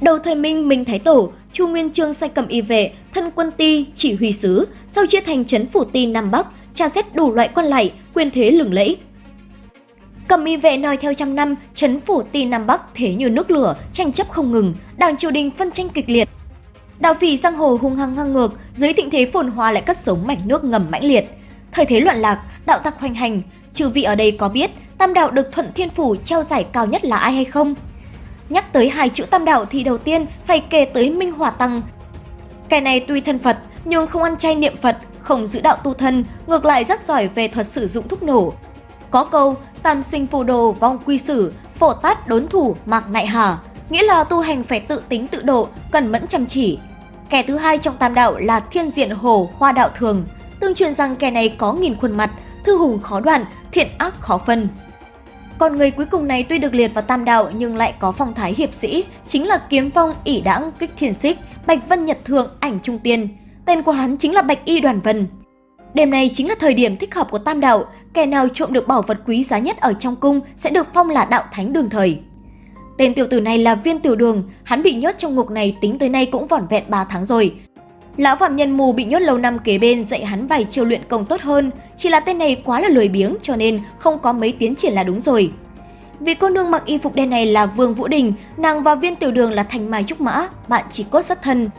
Đầu thời Minh, Minh Thái Tổ, Chu Nguyên Chương sai cầm y vệ, thân quân ti, chỉ huy sứ, sau chia thành trấn phủ ti Nam Bắc, tra xét đủ loại quan lại, quyền thế lừng lẫy. Cầm y vệ nói theo trăm năm, trấn phủ ti Nam Bắc thế như nước lửa, tranh chấp không ngừng, đảng triều đình phân tranh kịch liệt. Đạo phỉ giang hồ hung hăng ngang ngược, dưới thịnh thế phồn hoa lại cất sống mảnh nước ngầm mãnh liệt. Thời thế loạn lạc, đạo tặc hoành hành, chư vị ở đây có biết Tam đạo được Thuận Thiên Phủ treo giải cao nhất là ai hay không? Nhắc tới hai chữ Tam đạo thì đầu tiên phải kể tới Minh Hòa Tăng. Kẻ này tuy thân Phật nhưng không ăn chay niệm Phật, không giữ đạo tu thân, ngược lại rất giỏi về thuật sử dụng thuốc nổ. Có câu tam sinh phù đồ vong quy sử, phổ tát đốn thủ mạc nại hà, nghĩa là tu hành phải tự tính tự độ, cần mẫn chăm chỉ. Kẻ thứ hai trong tam đạo là thiên diện hồ hoa đạo thường. Tương truyền rằng kẻ này có nghìn khuôn mặt, thư hùng khó đoạn, thiện ác khó phân. Còn người cuối cùng này tuy được liệt vào tam đạo nhưng lại có phong thái hiệp sĩ, chính là kiếm phong ỷ đãng kích thiền xích, bạch vân nhật thượng ảnh trung tiên. Tên của hắn chính là Bạch Y Đoàn Vân. Đêm này chính là thời điểm thích hợp của tam đạo, kẻ nào trộm được bảo vật quý giá nhất ở trong cung sẽ được phong là đạo thánh đường thời. Tên tiểu tử này là Viên Tiểu Đường, hắn bị nhốt trong ngục này tính tới nay cũng vỏn vẹn 3 tháng rồi. Lão phạm nhân mù bị nhốt lâu năm kế bên dạy hắn vài chiêu luyện công tốt hơn, chỉ là tên này quá là lười biếng cho nên không có mấy tiến triển là đúng rồi. Vị cô nương mặc y phục đen này là Vương Vũ Đình, nàng và viên tiểu đường là Thành Mai Trúc Mã, bạn chỉ cốt rất thân.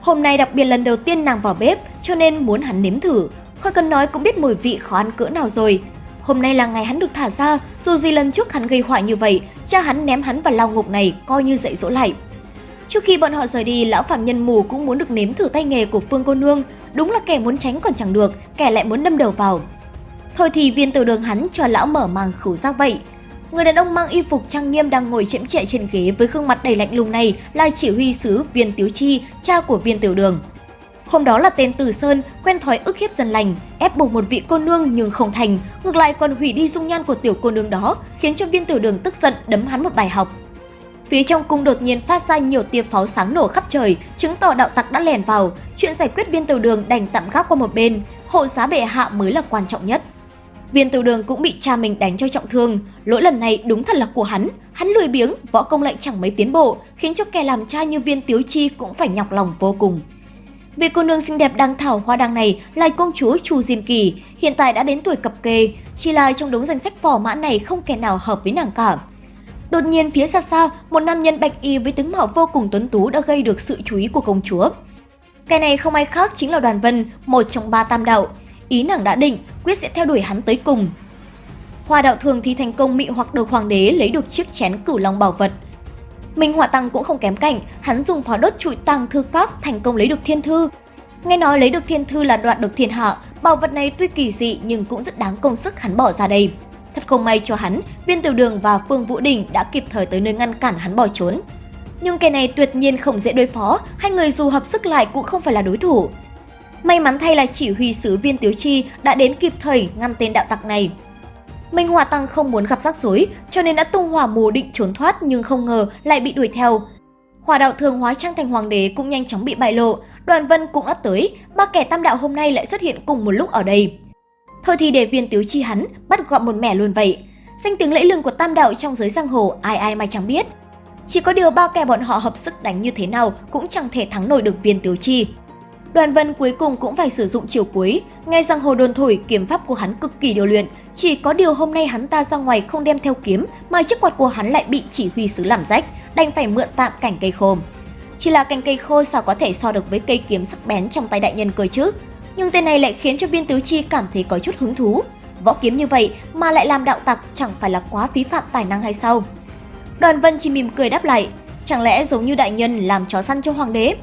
Hôm nay đặc biệt lần đầu tiên nàng vào bếp cho nên muốn hắn nếm thử, khỏi cần nói cũng biết mùi vị khó ăn cỡ nào rồi. Hôm nay là ngày hắn được thả ra, dù gì lần trước hắn gây họa như vậy, cha hắn ném hắn vào lao ngục này coi như dạy dỗ lại. Trước khi bọn họ rời đi, lão phạm nhân mù cũng muốn được nếm thử tay nghề của Phương cô nương, đúng là kẻ muốn tránh còn chẳng được, kẻ lại muốn đâm đầu vào. Thôi thì viên tiểu đường hắn cho lão mở màng khẩu giác vậy. Người đàn ông mang y phục trang nghiêm đang ngồi chễm chệ trên ghế với gương mặt đầy lạnh lùng này là chỉ huy sứ Viên Tiếu Chi, cha của Viên Tiểu Đường. Hôm đó là tên Tử Sơn quen thói ức hiếp dân lành, ép buộc một vị cô nương nhưng không thành, ngược lại còn hủy đi dung nhan của tiểu cô nương đó, khiến cho Viên Tiểu Đường tức giận đấm hắn một bài học. Phía trong cung đột nhiên phát ra nhiều tia pháo sáng nổ khắp trời, chứng tỏ đạo tặc đã lèn vào. Chuyện giải quyết viên tiểu đường đành tạm gác qua một bên, hộ giá bệ hạ mới là quan trọng nhất. Viên tiểu đường cũng bị cha mình đánh cho trọng thương, lỗi lần này đúng thật là của hắn. Hắn lười biếng, võ công lại chẳng mấy tiến bộ, khiến cho kẻ làm cha như viên tiếu chi cũng phải nhọc lòng vô cùng. Vị cô nương xinh đẹp đang thảo hoa đăng này là công chúa Chu Diên Kỳ, hiện tại đã đến tuổi cập kê, chỉ là trong đống danh sách phò mã này không kẻ nào hợp với nàng cả. Đột nhiên phía xa xa, một nam nhân bạch y với tướng mạo vô cùng tuấn tú đã gây được sự chú ý của công chúa. Cái này không ai khác chính là Đoàn Vân, một trong ba tam đạo. Ý nàng đã định, quyết sẽ theo đuổi hắn tới cùng. Hoa đạo thường thì thành công mị hoặc được hoàng đế lấy được chiếc chén cửu long bảo vật. Minh Hỏa Tăng cũng không kém cạnh, hắn dùng pháo đốt trụi tàng thư các thành công lấy được thiên thư. Nghe nói lấy được thiên thư là đoạt được thiên hạ, bảo vật này tuy kỳ dị nhưng cũng rất đáng công sức hắn bỏ ra đây. Thật không may cho hắn, Viên Tiểu Đường và Phương Vũ Đình đã kịp thời tới nơi ngăn cản hắn bỏ trốn. Nhưng kẻ này tuyệt nhiên không dễ đối phó, hai người dù hợp sức lại cũng không phải là đối thủ. May mắn thay là chỉ huy sứ Viên Tiếu Chi đã đến kịp thời ngăn tên đạo tặc này. Minh Hòa Tăng không muốn gặp rắc rối, cho nên đã tung hỏa mù định trốn thoát nhưng không ngờ lại bị đuổi theo. Hòa đạo thường hóa trang thành hoàng đế cũng nhanh chóng bị bại lộ, Đoàn Vân cũng đã tới, ba kẻ tam đạo hôm nay lại xuất hiện cùng một lúc ở đây. Thôi thì để viên tiếu chi hắn, bắt gọn một mẻ luôn vậy. Danh tiếng lẫy lừng của tam đạo trong giới giang hồ ai ai mà chẳng biết. Chỉ có điều ba kẻ bọn họ hợp sức đánh như thế nào cũng chẳng thể thắng nổi được viên tiếu chi. Đoàn Vân cuối cùng cũng phải sử dụng chiều cuối, nghe rằng hồ đồn thổi kiếm pháp của hắn cực kỳ điều luyện, chỉ có điều hôm nay hắn ta ra ngoài không đem theo kiếm mà chiếc quạt của hắn lại bị chỉ huy sứ làm rách, đành phải mượn tạm cảnh cây khô. Chỉ là cành cây khô sao có thể so được với cây kiếm sắc bén trong tay đại nhân cơ chứ? Nhưng tên này lại khiến cho viên tứ chi cảm thấy có chút hứng thú. Võ kiếm như vậy mà lại làm đạo tặc chẳng phải là quá phí phạm tài năng hay sao? Đoàn Vân chỉ mỉm cười đáp lại, chẳng lẽ giống như đại nhân làm chó săn cho hoàng đế?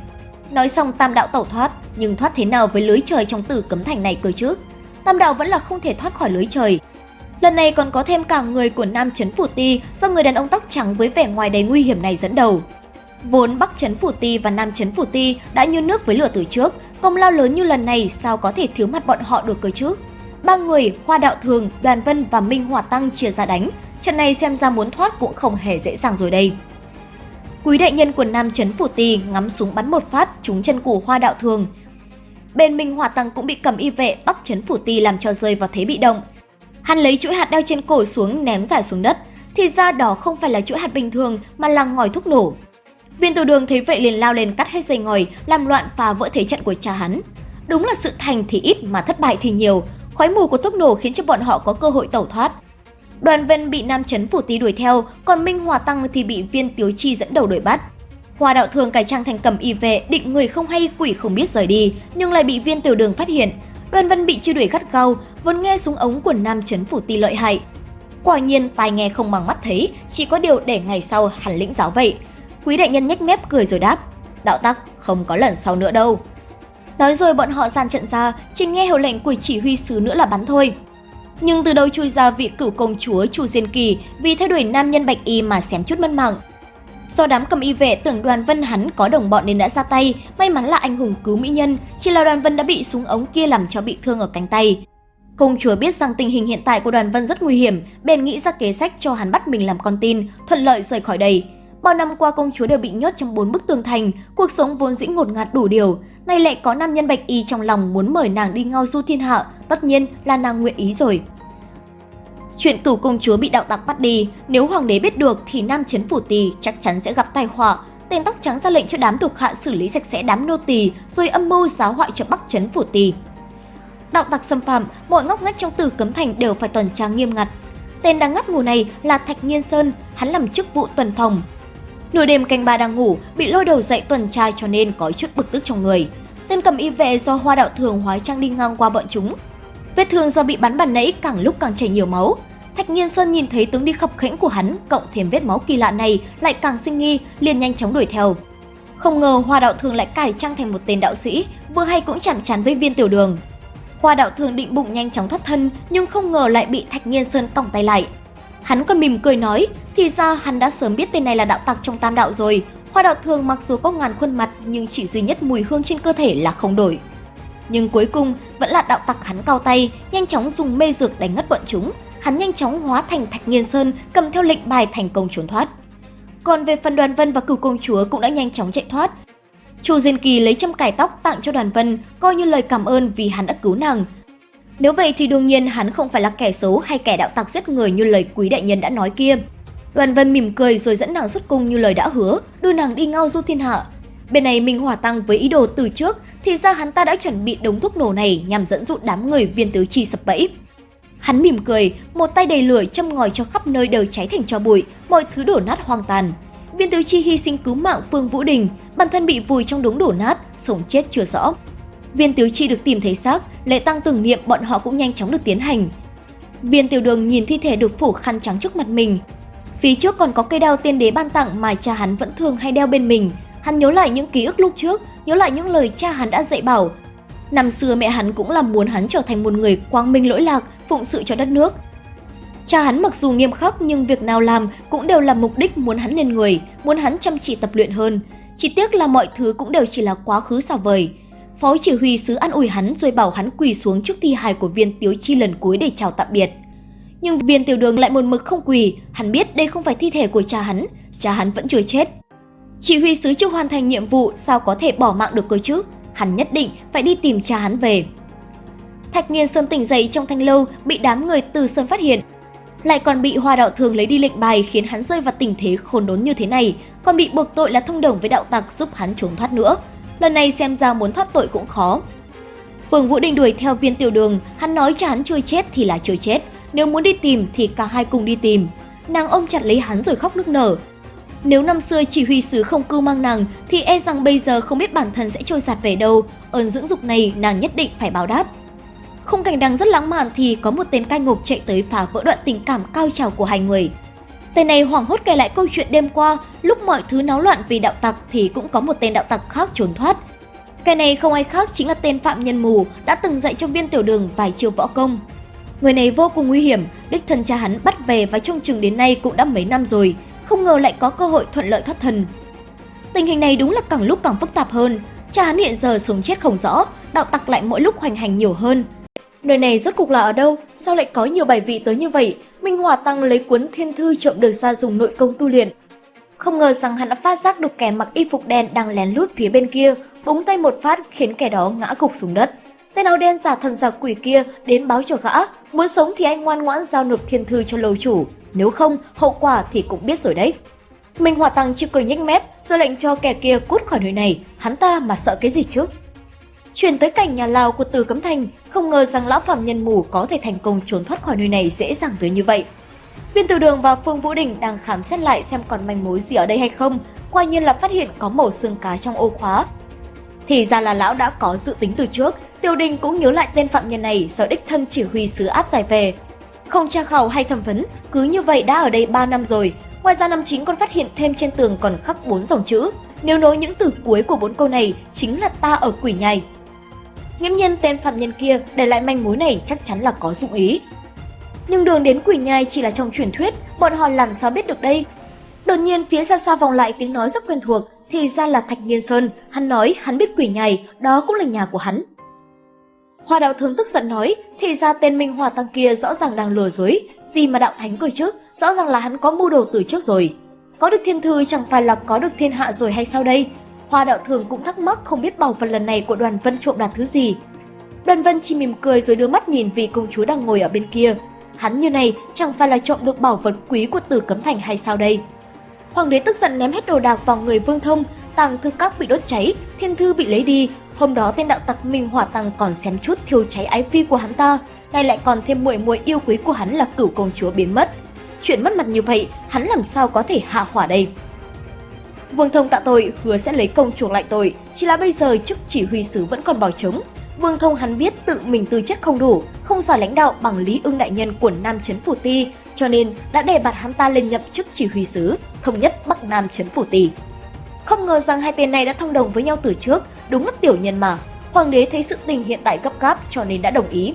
Nói xong tam đạo tẩu thoát, nhưng thoát thế nào với lưới trời trong tử cấm thành này cơ chứ? Tam đạo vẫn là không thể thoát khỏi lưới trời. Lần này còn có thêm cả người của Nam Chấn Phủ Ti do người đàn ông tóc trắng với vẻ ngoài đầy nguy hiểm này dẫn đầu. Vốn Bắc Chấn Phủ Ti và Nam Chấn Phủ Ti đã như nước với lửa từ trước, Công lao lớn như lần này sao có thể thiếu mặt bọn họ được cơ chứ? Ba người, Hoa Đạo Thường, Đoàn Vân và Minh Hòa Tăng chia ra đánh. Trận này xem ra muốn thoát cũng không hề dễ dàng rồi đây. Quý đại nhân quần Nam Trấn Phủ Tì ngắm súng bắn một phát trúng chân của Hoa Đạo Thường. Bên Minh Hòa Tăng cũng bị cầm y vệ Bắc Trấn Phủ Tì làm cho rơi vào thế bị động. Hắn lấy chuỗi hạt đeo trên cổ xuống ném giải xuống đất, thì ra đó không phải là chuỗi hạt bình thường mà là ngòi thuốc nổ. Viên tiểu đường thấy vậy liền lao lên cắt hết dây ngòi, làm loạn và vỡ thế trận của cha hắn. Đúng là sự thành thì ít mà thất bại thì nhiều, khói mù của thuốc nổ khiến cho bọn họ có cơ hội tẩu thoát. Đoàn Vân bị Nam Chấn Phủ Tý đuổi theo, còn Minh Hòa Tăng thì bị Viên Tiếu Chi dẫn đầu đuổi bắt. Hoa đạo thường cải trang thành cầm y vệ, định người không hay quỷ không biết rời đi, nhưng lại bị Viên Tiểu Đường phát hiện. Đoàn Vân bị truy đuổi gắt gao, vốn nghe súng ống của Nam Chấn Phủ Tý lợi hại. Quả nhiên tai nghe không bằng mắt thấy, chỉ có điều để ngày sau hẳn lĩnh giáo vậy. Quý đại nhân nhếch mép cười rồi đáp, đạo tắc không có lần sau nữa đâu. Nói rồi bọn họ dàn trận ra, chỉ nghe hiệu lệnh của chỉ huy sứ nữa là bắn thôi. Nhưng từ đâu chui ra vị cửu công chúa Chu Diên Kỳ vì theo đuổi nam nhân bạch y mà xém chút mất mạng. Do đám cầm y vệ tưởng đoàn vân hắn có đồng bọn nên đã ra tay, may mắn là anh hùng cứu mỹ nhân, chỉ là đoàn vân đã bị súng ống kia làm cho bị thương ở cánh tay. Công chúa biết rằng tình hình hiện tại của đoàn vân rất nguy hiểm, bèn nghĩ ra kế sách cho hắn bắt mình làm con tin, thuận lợi rời khỏi đây. Bao năm qua công chúa đều bị nhốt trong bốn bức tường thành, cuộc sống vốn dĩ ngột ngạt đủ điều. Nay lại có nam nhân bạch y trong lòng muốn mời nàng đi ngao du thiên hạ, tất nhiên là nàng nguyện ý rồi. Chuyện tù công chúa bị đạo tặc bắt đi, nếu hoàng đế biết được thì nam chấn phủ tỳ chắc chắn sẽ gặp tai họa. Tên tóc trắng ra lệnh cho đám thuộc hạ xử lý sạch sẽ đám nô tỳ, rồi âm mưu giáo hoại cho bắc chấn phủ tỳ. Đạo tặc xâm phạm, mọi ngóc ngách trong tử cấm thành đều phải tuần tra nghiêm ngặt. Tên đang ngắt ngủ này là Thạch Nhiên Sơn, hắn làm chức vụ tuần phòng, Nửa đêm canh ba đang ngủ, bị lôi đầu dậy tuần tra cho nên có chút bực tức trong người. Tên cầm y vệ do hoa đạo thường hóa trang đi ngang qua bọn chúng. Vết thương do bị bắn bàn nãy càng lúc càng chảy nhiều máu. Thạch Nhiên Sơn nhìn thấy tướng đi khập khẽnh của hắn, cộng thêm vết máu kỳ lạ này lại càng sinh nghi, liền nhanh chóng đuổi theo. Không ngờ Hoa Đạo Thường lại cải trang thành một tên đạo sĩ, vừa hay cũng chạm chán với viên tiểu đường. Hoa Đạo Thường định bụng nhanh chóng thoát thân, nhưng không ngờ lại bị Thạch Nhiên Sơn còng tay lại. Hắn còn mỉm cười nói, thì ra hắn đã sớm biết tên này là đạo tặc trong tam đạo rồi. Hoa đạo thường mặc dù có ngàn khuôn mặt nhưng chỉ duy nhất mùi hương trên cơ thể là không đổi. Nhưng cuối cùng vẫn là đạo tặc hắn cao tay, nhanh chóng dùng mê dược đánh ngất bọn chúng. Hắn nhanh chóng hóa thành Thạch Nghiên Sơn, cầm theo lệnh bài thành công trốn thoát. Còn về phần Đoàn Vân và Cửu Công Chúa cũng đã nhanh chóng chạy thoát. Chu Diên Kỳ lấy châm cải tóc tặng cho Đoàn Vân, coi như lời cảm ơn vì hắn đã cứu nàng, nếu vậy thì đương nhiên hắn không phải là kẻ xấu hay kẻ đạo tặc giết người như lời quý đại nhân đã nói kia. Đoàn Vân mỉm cười rồi dẫn nàng xuất cung như lời đã hứa, đưa nàng đi ngao du thiên hạ. Bên này Minh Hòa Tăng với ý đồ từ trước thì ra hắn ta đã chuẩn bị đống thuốc nổ này nhằm dẫn dụ đám người viên tứ chi sập bẫy. Hắn mỉm cười, một tay đầy lửa châm ngòi cho khắp nơi đều cháy thành tro bụi, mọi thứ đổ nát hoang tàn. Viên tứ chi hy sinh cứu mạng Phương Vũ Đình, bản thân bị vùi trong đống đổ nát, sống chết chưa rõ. Viên Tiếu Chi được tìm thấy xác, lễ tang tưởng niệm bọn họ cũng nhanh chóng được tiến hành. Viên Tiểu Đường nhìn thi thể được phủ khăn trắng trước mặt mình. Phía trước còn có cây đao tiên đế ban tặng mà cha hắn vẫn thường hay đeo bên mình. Hắn nhớ lại những ký ức lúc trước, nhớ lại những lời cha hắn đã dạy bảo. Năm xưa mẹ hắn cũng là muốn hắn trở thành một người quang minh lỗi lạc, phụng sự cho đất nước. Cha hắn mặc dù nghiêm khắc nhưng việc nào làm cũng đều là mục đích muốn hắn lên người, muốn hắn chăm chỉ tập luyện hơn. Chỉ tiếc là mọi thứ cũng đều chỉ là quá khứ xa vời. Phó chỉ huy sứ an ủi hắn rồi bảo hắn quỳ xuống trước thi hài của viên tiếu chi lần cuối để chào tạm biệt. Nhưng viên tiểu đường lại một mực không quỳ, hắn biết đây không phải thi thể của cha hắn, cha hắn vẫn chưa chết. Chỉ huy sứ chưa hoàn thành nhiệm vụ sao có thể bỏ mạng được cơ chứ, hắn nhất định phải đi tìm cha hắn về. Thạch Nghiên Sơn tỉnh dậy trong thanh lâu bị đám người từ Sơn phát hiện. Lại còn bị Hoa Đạo Thường lấy đi lệnh bài khiến hắn rơi vào tình thế khốn đốn như thế này, còn bị buộc tội là thông đồng với đạo tặc giúp hắn trốn thoát nữa lần này xem ra muốn thoát tội cũng khó. Phương Vũ Đình đuổi theo viên tiểu đường, hắn nói cha hắn chưa chết thì là chưa chết, nếu muốn đi tìm thì cả hai cùng đi tìm. Nàng ôm chặt lấy hắn rồi khóc nức nở. Nếu năm xưa chỉ huy sứ không cưu mang nàng thì e rằng bây giờ không biết bản thân sẽ trôi giạt về đâu, ơn dưỡng dục này nàng nhất định phải báo đáp. Không cảnh đang rất lãng mạn thì có một tên cai ngục chạy tới phá vỡ đoạn tình cảm cao trào của hai người. Tên này hoảng hốt kể lại câu chuyện đêm qua, lúc mọi thứ náo loạn vì đạo tặc thì cũng có một tên đạo tặc khác trốn thoát. Cái này không ai khác chính là tên phạm nhân mù đã từng dạy cho viên tiểu đường vài chiêu võ công. Người này vô cùng nguy hiểm, đích thân cha hắn bắt về và trông chừng đến nay cũng đã mấy năm rồi, không ngờ lại có cơ hội thuận lợi thoát thân. Tình hình này đúng là càng lúc càng phức tạp hơn, cha hắn hiện giờ sống chết không rõ, đạo tặc lại mỗi lúc hoành hành nhiều hơn. Nơi này rốt cục là ở đâu? Sao lại có nhiều bài vị tới như vậy? Minh Hòa Tăng lấy cuốn thiên thư trộm được ra dùng nội công tu luyện. Không ngờ rằng hắn đã phát giác được kẻ mặc y phục đen đang lén lút phía bên kia, búng tay một phát khiến kẻ đó ngã gục xuống đất. Tên áo đen giả thần giả quỷ kia đến báo cho gã, muốn sống thì anh ngoan ngoãn giao nộp thiên thư cho lầu chủ, nếu không hậu quả thì cũng biết rồi đấy. Minh Hòa Tăng chỉ cười nhếch mép, ra lệnh cho kẻ kia cút khỏi nơi này, hắn ta mà sợ cái gì chứ? Chuyển tới cảnh nhà lao của Từ Cấm Thành, không ngờ rằng lão phạm nhân mù có thể thành công trốn thoát khỏi nơi này dễ dàng tới như vậy. Viên Tiểu Đường và Phương Vũ Đình đang khám xét lại xem còn manh mối gì ở đây hay không, quả nhiên là phát hiện có mẩu xương cá trong ô khóa. Thì ra là lão đã có dự tính từ trước, Tiêu Đình cũng nhớ lại tên phạm nhân này do đích thân chỉ huy sứ áp giải về. Không tra khảo hay thẩm vấn, cứ như vậy đã ở đây 3 năm rồi. Ngoài ra năm chính còn phát hiện thêm trên tường còn khắc bốn dòng chữ. Nếu nối những từ cuối của bốn câu này chính là ta ở quỷ nhai. Nghiễm nhiên tên phạm nhân kia để lại manh mối này chắc chắn là có dụng ý. Nhưng đường đến quỷ nhai chỉ là trong truyền thuyết, bọn họ làm sao biết được đây? Đột nhiên phía xa xa vòng lại tiếng nói rất quen thuộc, thì ra là Thạch Nghiên Sơn, hắn nói hắn biết quỷ nhai, đó cũng là nhà của hắn. Hoa đạo thường tức giận nói, thì ra tên Minh Hòa Tăng kia rõ ràng đang lừa dối, gì mà đạo thánh cười trước, rõ ràng là hắn có mưu đồ từ trước rồi. Có được thiên thư chẳng phải là có được thiên hạ rồi hay sao đây? Hoa đạo thường cũng thắc mắc không biết bảo vật lần này của đoàn vân trộm đạt thứ gì. Đoàn vân chỉ mỉm cười rồi đưa mắt nhìn vị công chúa đang ngồi ở bên kia. Hắn như này chẳng phải là trộm được bảo vật quý của tử cấm thành hay sao đây? Hoàng đế tức giận ném hết đồ đạc vào người Vương Thông, tàng thư các bị đốt cháy, thiên thư bị lấy đi. Hôm đó tên đạo tặc Minh Hỏa Tăng còn xém chút thiêu cháy ái phi của hắn ta, nay lại còn thêm muội muội yêu quý của hắn là cửu công chúa biến mất. Chuyện mất mặt như vậy, hắn làm sao có thể hạ hỏa đây? Vương Thông tạ tội, hứa sẽ lấy công chuộc lại tội, chỉ là bây giờ chức chỉ huy sứ vẫn còn bỏ trống. Vương Thông hắn biết tự mình tư chất không đủ, không giỏi lãnh đạo bằng Lý Ưng đại nhân của Nam Chấn Phủ Ti, cho nên đã đề bạt hắn ta lên nhậm chức chỉ huy sứ, thống nhất Bắc Nam Chấn Phủ Ti. Không ngờ rằng hai tên này đã thông đồng với nhau từ trước, đúng là tiểu nhân mà. Hoàng đế thấy sự tình hiện tại gấp gáp cho nên đã đồng ý.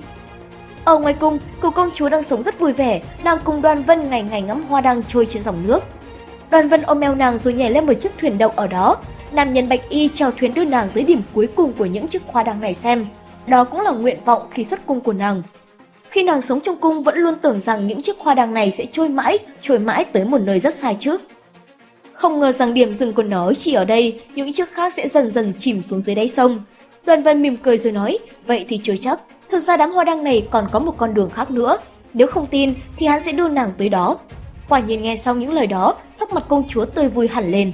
Ở ngoài cung, cụ công chúa đang sống rất vui vẻ, nàng cùng đoàn vân ngày ngày ngắm hoa đang trôi trên dòng nước. Đoàn vân ôm eo nàng rồi nhảy lên một chiếc thuyền động ở đó. Nam nhân bạch y chèo thuyền đưa nàng tới điểm cuối cùng của những chiếc hoa đăng này xem. Đó cũng là nguyện vọng khi xuất cung của nàng. Khi nàng sống trong cung vẫn luôn tưởng rằng những chiếc hoa đăng này sẽ trôi mãi, trôi mãi tới một nơi rất sai trước. Không ngờ rằng điểm dừng của nó chỉ ở đây, những chiếc khác sẽ dần dần chìm xuống dưới đáy sông. Đoàn Vân mỉm cười rồi nói, vậy thì chưa chắc, thực ra đám hoa đăng này còn có một con đường khác nữa. Nếu không tin thì hắn sẽ đưa nàng tới đó. Quả nhiên nghe xong những lời đó, sắc mặt công chúa tươi vui hẳn lên.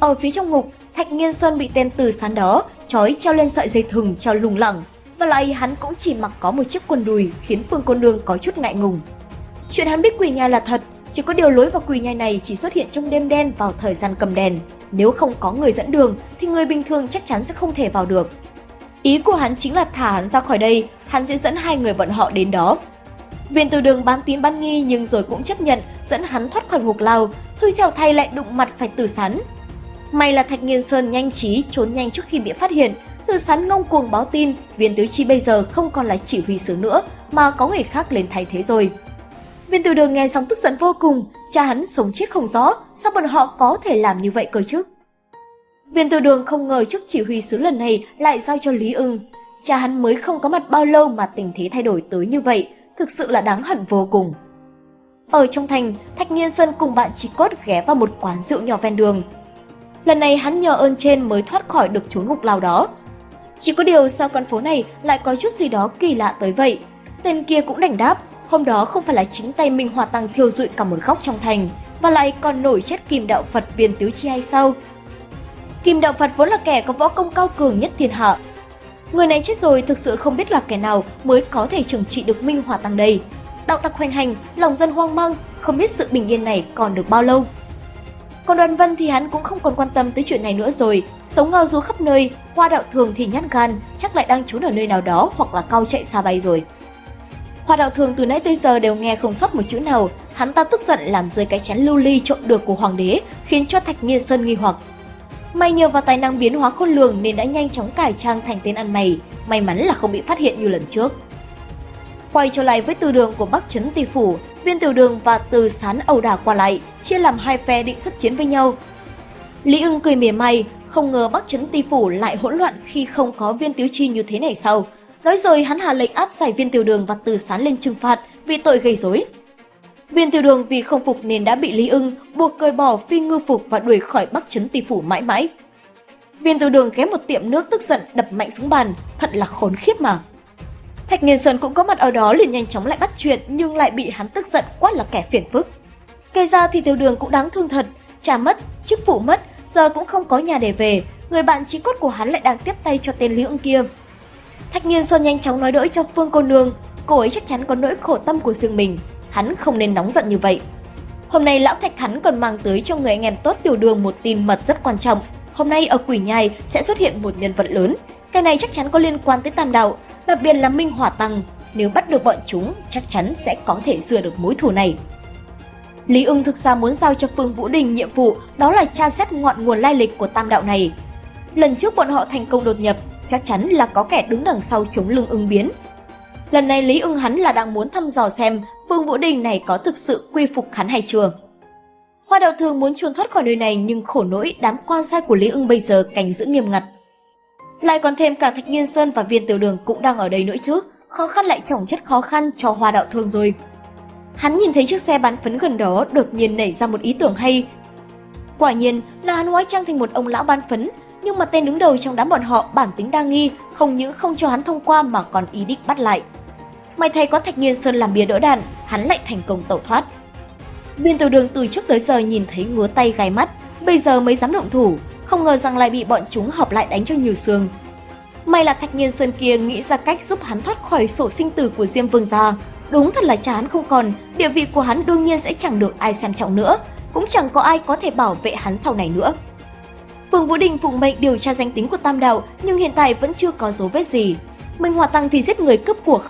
Ở phía trong ngục, Thạch Nghiên Xuân bị tên từ sán đó trói treo lên sợi dây thừng treo lùng lẳng, và lại hắn cũng chỉ mặc có một chiếc quần đùi khiến Phương côn Nương có chút ngại ngùng. Chuyện hắn biết quỷ nhai là thật, chỉ có điều lối vào quỷ nhai này chỉ xuất hiện trong đêm đen vào thời gian cầm đèn. Nếu không có người dẫn đường thì người bình thường chắc chắn sẽ không thể vào được. Ý của hắn chính là thả hắn ra khỏi đây, hắn sẽ dẫn hai người bọn họ đến đó. Viên từ đường bán tín bán nghi nhưng rồi cũng chấp nhận dẫn hắn thoát khỏi ngục lao, xui xẻo thay lại đụng mặt phải tử sắn May là Thạch Nghiên Sơn nhanh trí trốn nhanh trước khi bị phát hiện, tử sắn ngông cuồng báo tin viên tứ chi bây giờ không còn là chỉ huy sứ nữa mà có người khác lên thay thế rồi. Viên từ đường nghe xong tức giận vô cùng, cha hắn sống chết không rõ, sao bọn họ có thể làm như vậy cơ chứ? Viên từ đường không ngờ trước chỉ huy sứ lần này lại giao cho Lý ưng. Cha hắn mới không có mặt bao lâu mà tình thế thay đổi tới như vậy, thực sự là đáng hận vô cùng. Ở trong thành, Thạch Nghiên Sơn cùng bạn chỉ cốt ghé vào một quán rượu nhỏ ven đường. Lần này hắn nhờ ơn trên mới thoát khỏi được chốn ngục lao đó. Chỉ có điều sao con phố này lại có chút gì đó kỳ lạ tới vậy. Tên kia cũng đành đáp, hôm đó không phải là chính tay mình Hòa Tăng thiêu rụi cả một góc trong thành, và lại còn nổi chết kim đạo Phật viên tứ chi hay sao? Kim đạo Phật vốn là kẻ có võ công cao cường nhất thiên hạ. Người này chết rồi thực sự không biết là kẻ nào mới có thể trừng trị được Minh Hòa Tăng đây. Đạo tặc hoành hành, lòng dân hoang mang, không biết sự bình yên này còn được bao lâu. Còn đoàn vân thì hắn cũng không còn quan tâm tới chuyện này nữa rồi, sống ngao du khắp nơi, hoa đạo thường thì nhát gan, chắc lại đang trốn ở nơi nào đó hoặc là cao chạy xa bay rồi. Hoa đạo thường từ nãy tới giờ đều nghe không sót một chữ nào, hắn ta tức giận làm rơi cái chén lưu ly trộn được của hoàng đế, khiến cho Thạch Nghiên Sơn nghi hoặc. May nhờ vào tài năng biến hóa khôn lường nên đã nhanh chóng cải trang thành tên ăn mày, may mắn là không bị phát hiện như lần trước. Quay trở lại với từ đường của Bắc Trấn Tỳ Phủ, viên tiểu đường và từ sán ẩu đả qua lại, chia làm hai phe định xuất chiến với nhau. Lý ưng cười mỉa may không ngờ Bắc Trấn Tỳ Phủ lại hỗn loạn khi không có viên tiếu chi như thế này sau. Nói rồi hắn hạ lệnh áp giải viên tiểu đường và từ sán lên trừng phạt vì tội gây rối. Viên tiểu đường vì không phục nên đã bị Lý ưng buộc cởi bỏ phi ngư phục và đuổi khỏi Bắc Trấn Tỷ Phủ mãi mãi. Viên tiểu đường ghé một tiệm nước tức giận đập mạnh xuống bàn, thật là khốn khiếp mà. Thạch Nghiên Sơn cũng có mặt ở đó liền nhanh chóng lại bắt chuyện nhưng lại bị hắn tức giận quát là kẻ phiền phức. Kể ra thì tiểu đường cũng đáng thương thật, cha mất, chức vụ mất, giờ cũng không có nhà để về, người bạn chí cốt của hắn lại đang tiếp tay cho tên Lý ưng kia. Thạch Nghiên Sơn nhanh chóng nói đỡ cho Phương cô nương, cô ấy chắc chắn có nỗi khổ tâm của riêng mình, hắn không nên nóng giận như vậy. Hôm nay lão Thạch hắn còn mang tới cho người anh em tốt tiểu đường một tin mật rất quan trọng. Hôm nay ở Quỷ Nhai sẽ xuất hiện một nhân vật lớn, cái này chắc chắn có liên quan tới Tam Đạo, đặc biệt là Minh Hỏa Tăng. Nếu bắt được bọn chúng, chắc chắn sẽ có thể rửa được mối thù này. Lý ưng thực ra muốn giao cho Phương Vũ Đình nhiệm vụ đó là tra xét ngọn nguồn lai lịch của tam đạo này. Lần trước bọn họ thành công đột nhập, chắc chắn là có kẻ đứng đằng sau chống lưng ưng biến. Lần này Lý ưng hắn là đang muốn thăm dò xem Phương Vũ Đình này có thực sự quy phục hắn hay chưa. Hoa đạo thường muốn trốn thoát khỏi nơi này nhưng khổ nỗi đám quan sai của Lý ưng bây giờ cảnh giữ nghiêm ngặt. Lại còn thêm cả Thạch Nghiên Sơn và Viên Tiểu Đường cũng đang ở đây nữa chứ, khó khăn lại chồng chất khó khăn cho hoa đạo thương rồi. Hắn nhìn thấy chiếc xe bán phấn gần đó đột nhiên nảy ra một ý tưởng hay. Quả nhiên là hắn hóa trang thành một ông lão bán phấn, nhưng mà tên đứng đầu trong đám bọn họ bản tính đa nghi, không những không cho hắn thông qua mà còn ý định bắt lại. May thay có Thạch Nghiên Sơn làm bia đỡ đạn, hắn lại thành công tẩu thoát. Viên tiểu đường từ trước tới giờ nhìn thấy ngứa tay gai mắt, bây giờ mới dám động thủ, không ngờ rằng lại bị bọn chúng hợp lại đánh cho nhiều xương. May là Thạch Nghiên Sơn kia nghĩ ra cách giúp hắn thoát khỏi sổ sinh tử của Diêm Vương gia, Đúng thật là chán không còn, địa vị của hắn đương nhiên sẽ chẳng được ai xem trọng nữa, cũng chẳng có ai có thể bảo vệ hắn sau này nữa. Phương Vũ Đình phụng mệnh điều tra danh tính của Tam Đạo nhưng hiện tại vẫn chưa có dấu vết gì. Minh Hòa Tăng thì giết người cướp của,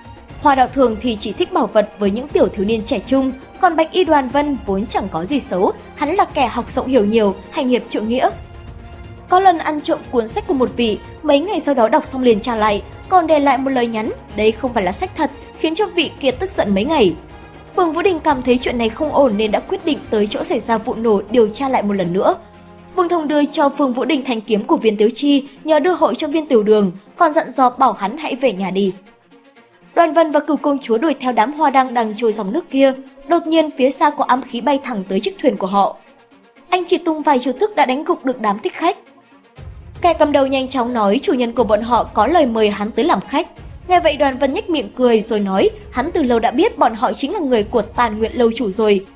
Hoa Đạo Thường thì chỉ thích bảo vật với những tiểu thiếu niên trẻ trung, còn Bạch Y Đoàn Vân vốn chẳng có gì xấu, hắn là kẻ học rộng hiểu nhiều, hành hiệp trượng nghĩa. Có lần ăn trộm cuốn sách của một vị, mấy ngày sau đó đọc xong liền trả lại, còn để lại một lời nhắn, đây không phải là sách thật, khiến cho vị kia tức giận mấy ngày. Phương Vũ Đình cảm thấy chuyện này không ổn nên đã quyết định tới chỗ xảy ra vụ nổ điều tra lại một lần nữa. Vương Thông đưa cho Phương Vũ Đình thanh kiếm của viên Tiếu Chi nhờ đưa hội cho viên tiểu đường, còn dặn dò bảo hắn hãy về nhà đi. Đoàn Vân và cửu công chúa đuổi theo đám hoa đăng đang trôi dòng nước kia, đột nhiên phía xa có ám khí bay thẳng tới chiếc thuyền của họ. Anh chỉ tung vài chiêu thức đã đánh gục được đám thích khách. Kẻ cầm đầu nhanh chóng nói chủ nhân của bọn họ có lời mời hắn tới làm khách, Nghe vậy đoàn vân nhếch miệng cười rồi nói hắn từ lâu đã biết bọn họ chính là người của tàn nguyện lâu chủ rồi.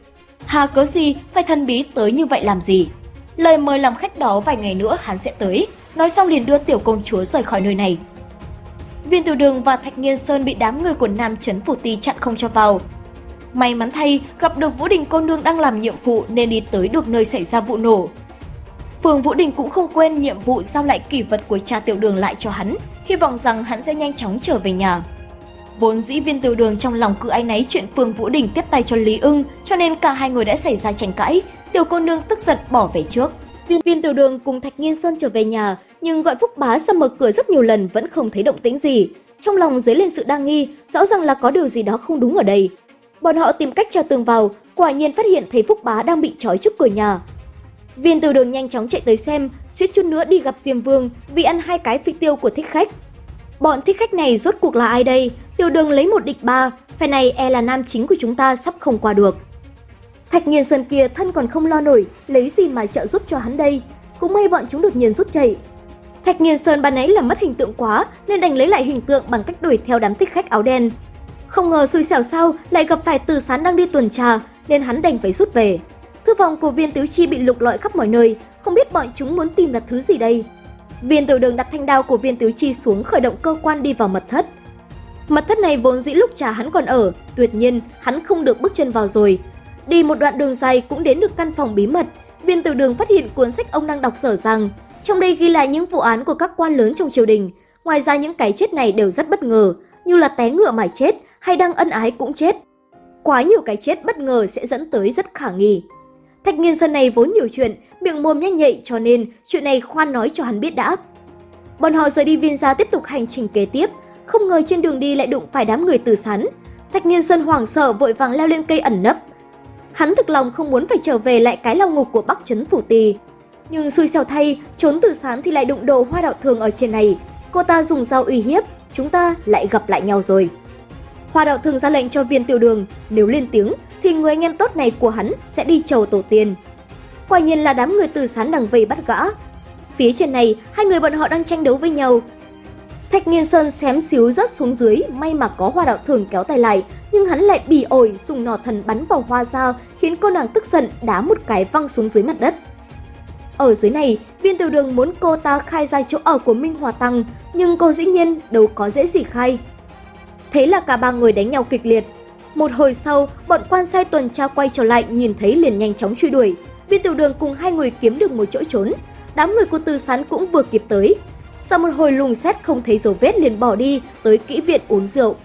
Hà cớ gì phải thân bí tới như vậy làm gì? Lời mời làm khách đó vài ngày nữa hắn sẽ tới, nói xong liền đưa tiểu công chúa rời khỏi nơi này. Viên tiểu đường và Thạch Nghiên Sơn bị đám người của Nam Trấn Phủ Ti chặn không cho vào. May mắn thay, gặp được Vũ Đình cô nương đang làm nhiệm vụ nên đi tới được nơi xảy ra vụ nổ. Phương Vũ Đình cũng không quên nhiệm vụ giao lại kỷ vật của cha tiểu đường lại cho hắn, hy vọng rằng hắn sẽ nhanh chóng trở về nhà. Vốn dĩ viên tiểu đường trong lòng cứ áy náy chuyện Phương Vũ Đình tiếp tay cho Lý ưng, cho nên cả hai người đã xảy ra tranh cãi, tiểu cô nương tức giận bỏ về trước. Viên viên tiểu đường cùng Thạch Nghiên Sơn trở về nhà, nhưng gọi Phúc Bá ra mở cửa rất nhiều lần vẫn không thấy động tĩnh gì. Trong lòng dấy lên sự đa nghi, rõ ràng là có điều gì đó không đúng ở đây. Bọn họ tìm cách treo tường vào, quả nhiên phát hiện thấy Phúc Bá đang bị trói trước cửa nhà. Viên từ đường nhanh chóng chạy tới xem, suýt chút nữa đi gặp Diêm Vương vì ăn hai cái phi tiêu của thích khách. Bọn thích khách này rốt cuộc là ai đây? Tiểu đường lấy một địch ba, phe này e là nam chính của chúng ta sắp không qua được. Thạch nghiền sơn kia thân còn không lo nổi, lấy gì mà trợ giúp cho hắn đây? Cũng may bọn chúng đột nhiên rút chạy. Thạch nghiền sơn ban nãy là mất hình tượng quá nên đành lấy lại hình tượng bằng cách đuổi theo đám thích khách áo đen. Không ngờ xui xẻo sau lại gặp phải từ sán đang đi tuần tra nên hắn đành phải rút về. Thư phòng của viên tiểu chi bị lục lọi khắp mọi nơi, không biết bọn chúng muốn tìm là thứ gì đây. Viên tiểu đường đặt thanh đao của viên tiểu chi xuống khởi động cơ quan đi vào mật thất. Mật thất này vốn dĩ lúc trà hắn còn ở, tuyệt nhiên hắn không được bước chân vào rồi. Đi một đoạn đường dài cũng đến được căn phòng bí mật, viên tiểu đường phát hiện cuốn sách ông đang đọc sở rằng trong đây ghi lại những vụ án của các quan lớn trong triều đình. Ngoài ra những cái chết này đều rất bất ngờ, như là té ngựa mà chết hay đang ân ái cũng chết. Quá nhiều cái chết bất ngờ sẽ dẫn tới rất khả nghi. Thạch nghiên sơn này vốn nhiều chuyện, miệng mồm nhanh nhạy cho nên chuyện này khoan nói cho hắn biết đã. Bọn họ rời đi viên gia tiếp tục hành trình kế tiếp, không ngờ trên đường đi lại đụng phải đám người từ sắn. Thạch nghiên sơn hoảng sợ vội vàng leo lên cây ẩn nấp. Hắn thực lòng không muốn phải trở về lại cái lao ngục của Bắc Trấn Phủ Tì. Nhưng xui xẻo thay, trốn từ sán thì lại đụng đồ hoa đạo thường ở trên này. Cô ta dùng dao uy hiếp, chúng ta lại gặp lại nhau rồi. Hoa đạo thường ra lệnh cho viên tiểu đường, nếu lên tiếng thì người anh em tốt này của hắn sẽ đi chầu tổ tiên. Quả nhiên là đám người từ sán đằng vây bắt gã. Phía trên này, hai người bọn họ đang tranh đấu với nhau. Thạch Nghiên Sơn xém xíu rớt xuống dưới, may mà có hoa đạo thường kéo tay lại, nhưng hắn lại bỉ ổi dùng nỏ thần bắn vào hoa dao khiến cô nàng tức giận đá một cái văng xuống dưới mặt đất. Ở dưới này, viên tiểu đường muốn cô ta khai ra chỗ ở của Minh Hòa Tăng, nhưng cô dĩ nhiên đâu có dễ gì khai. Thế là cả ba người đánh nhau kịch liệt. Một hồi sau, bọn quan sai tuần tra quay trở lại nhìn thấy liền nhanh chóng truy đuổi. Viên tiểu đường cùng hai người kiếm được một chỗ trốn. Đám người của tư Sán cũng vừa kịp tới. Sau một hồi lùng xét không thấy dấu vết liền bỏ đi tới kỹ viện uống rượu.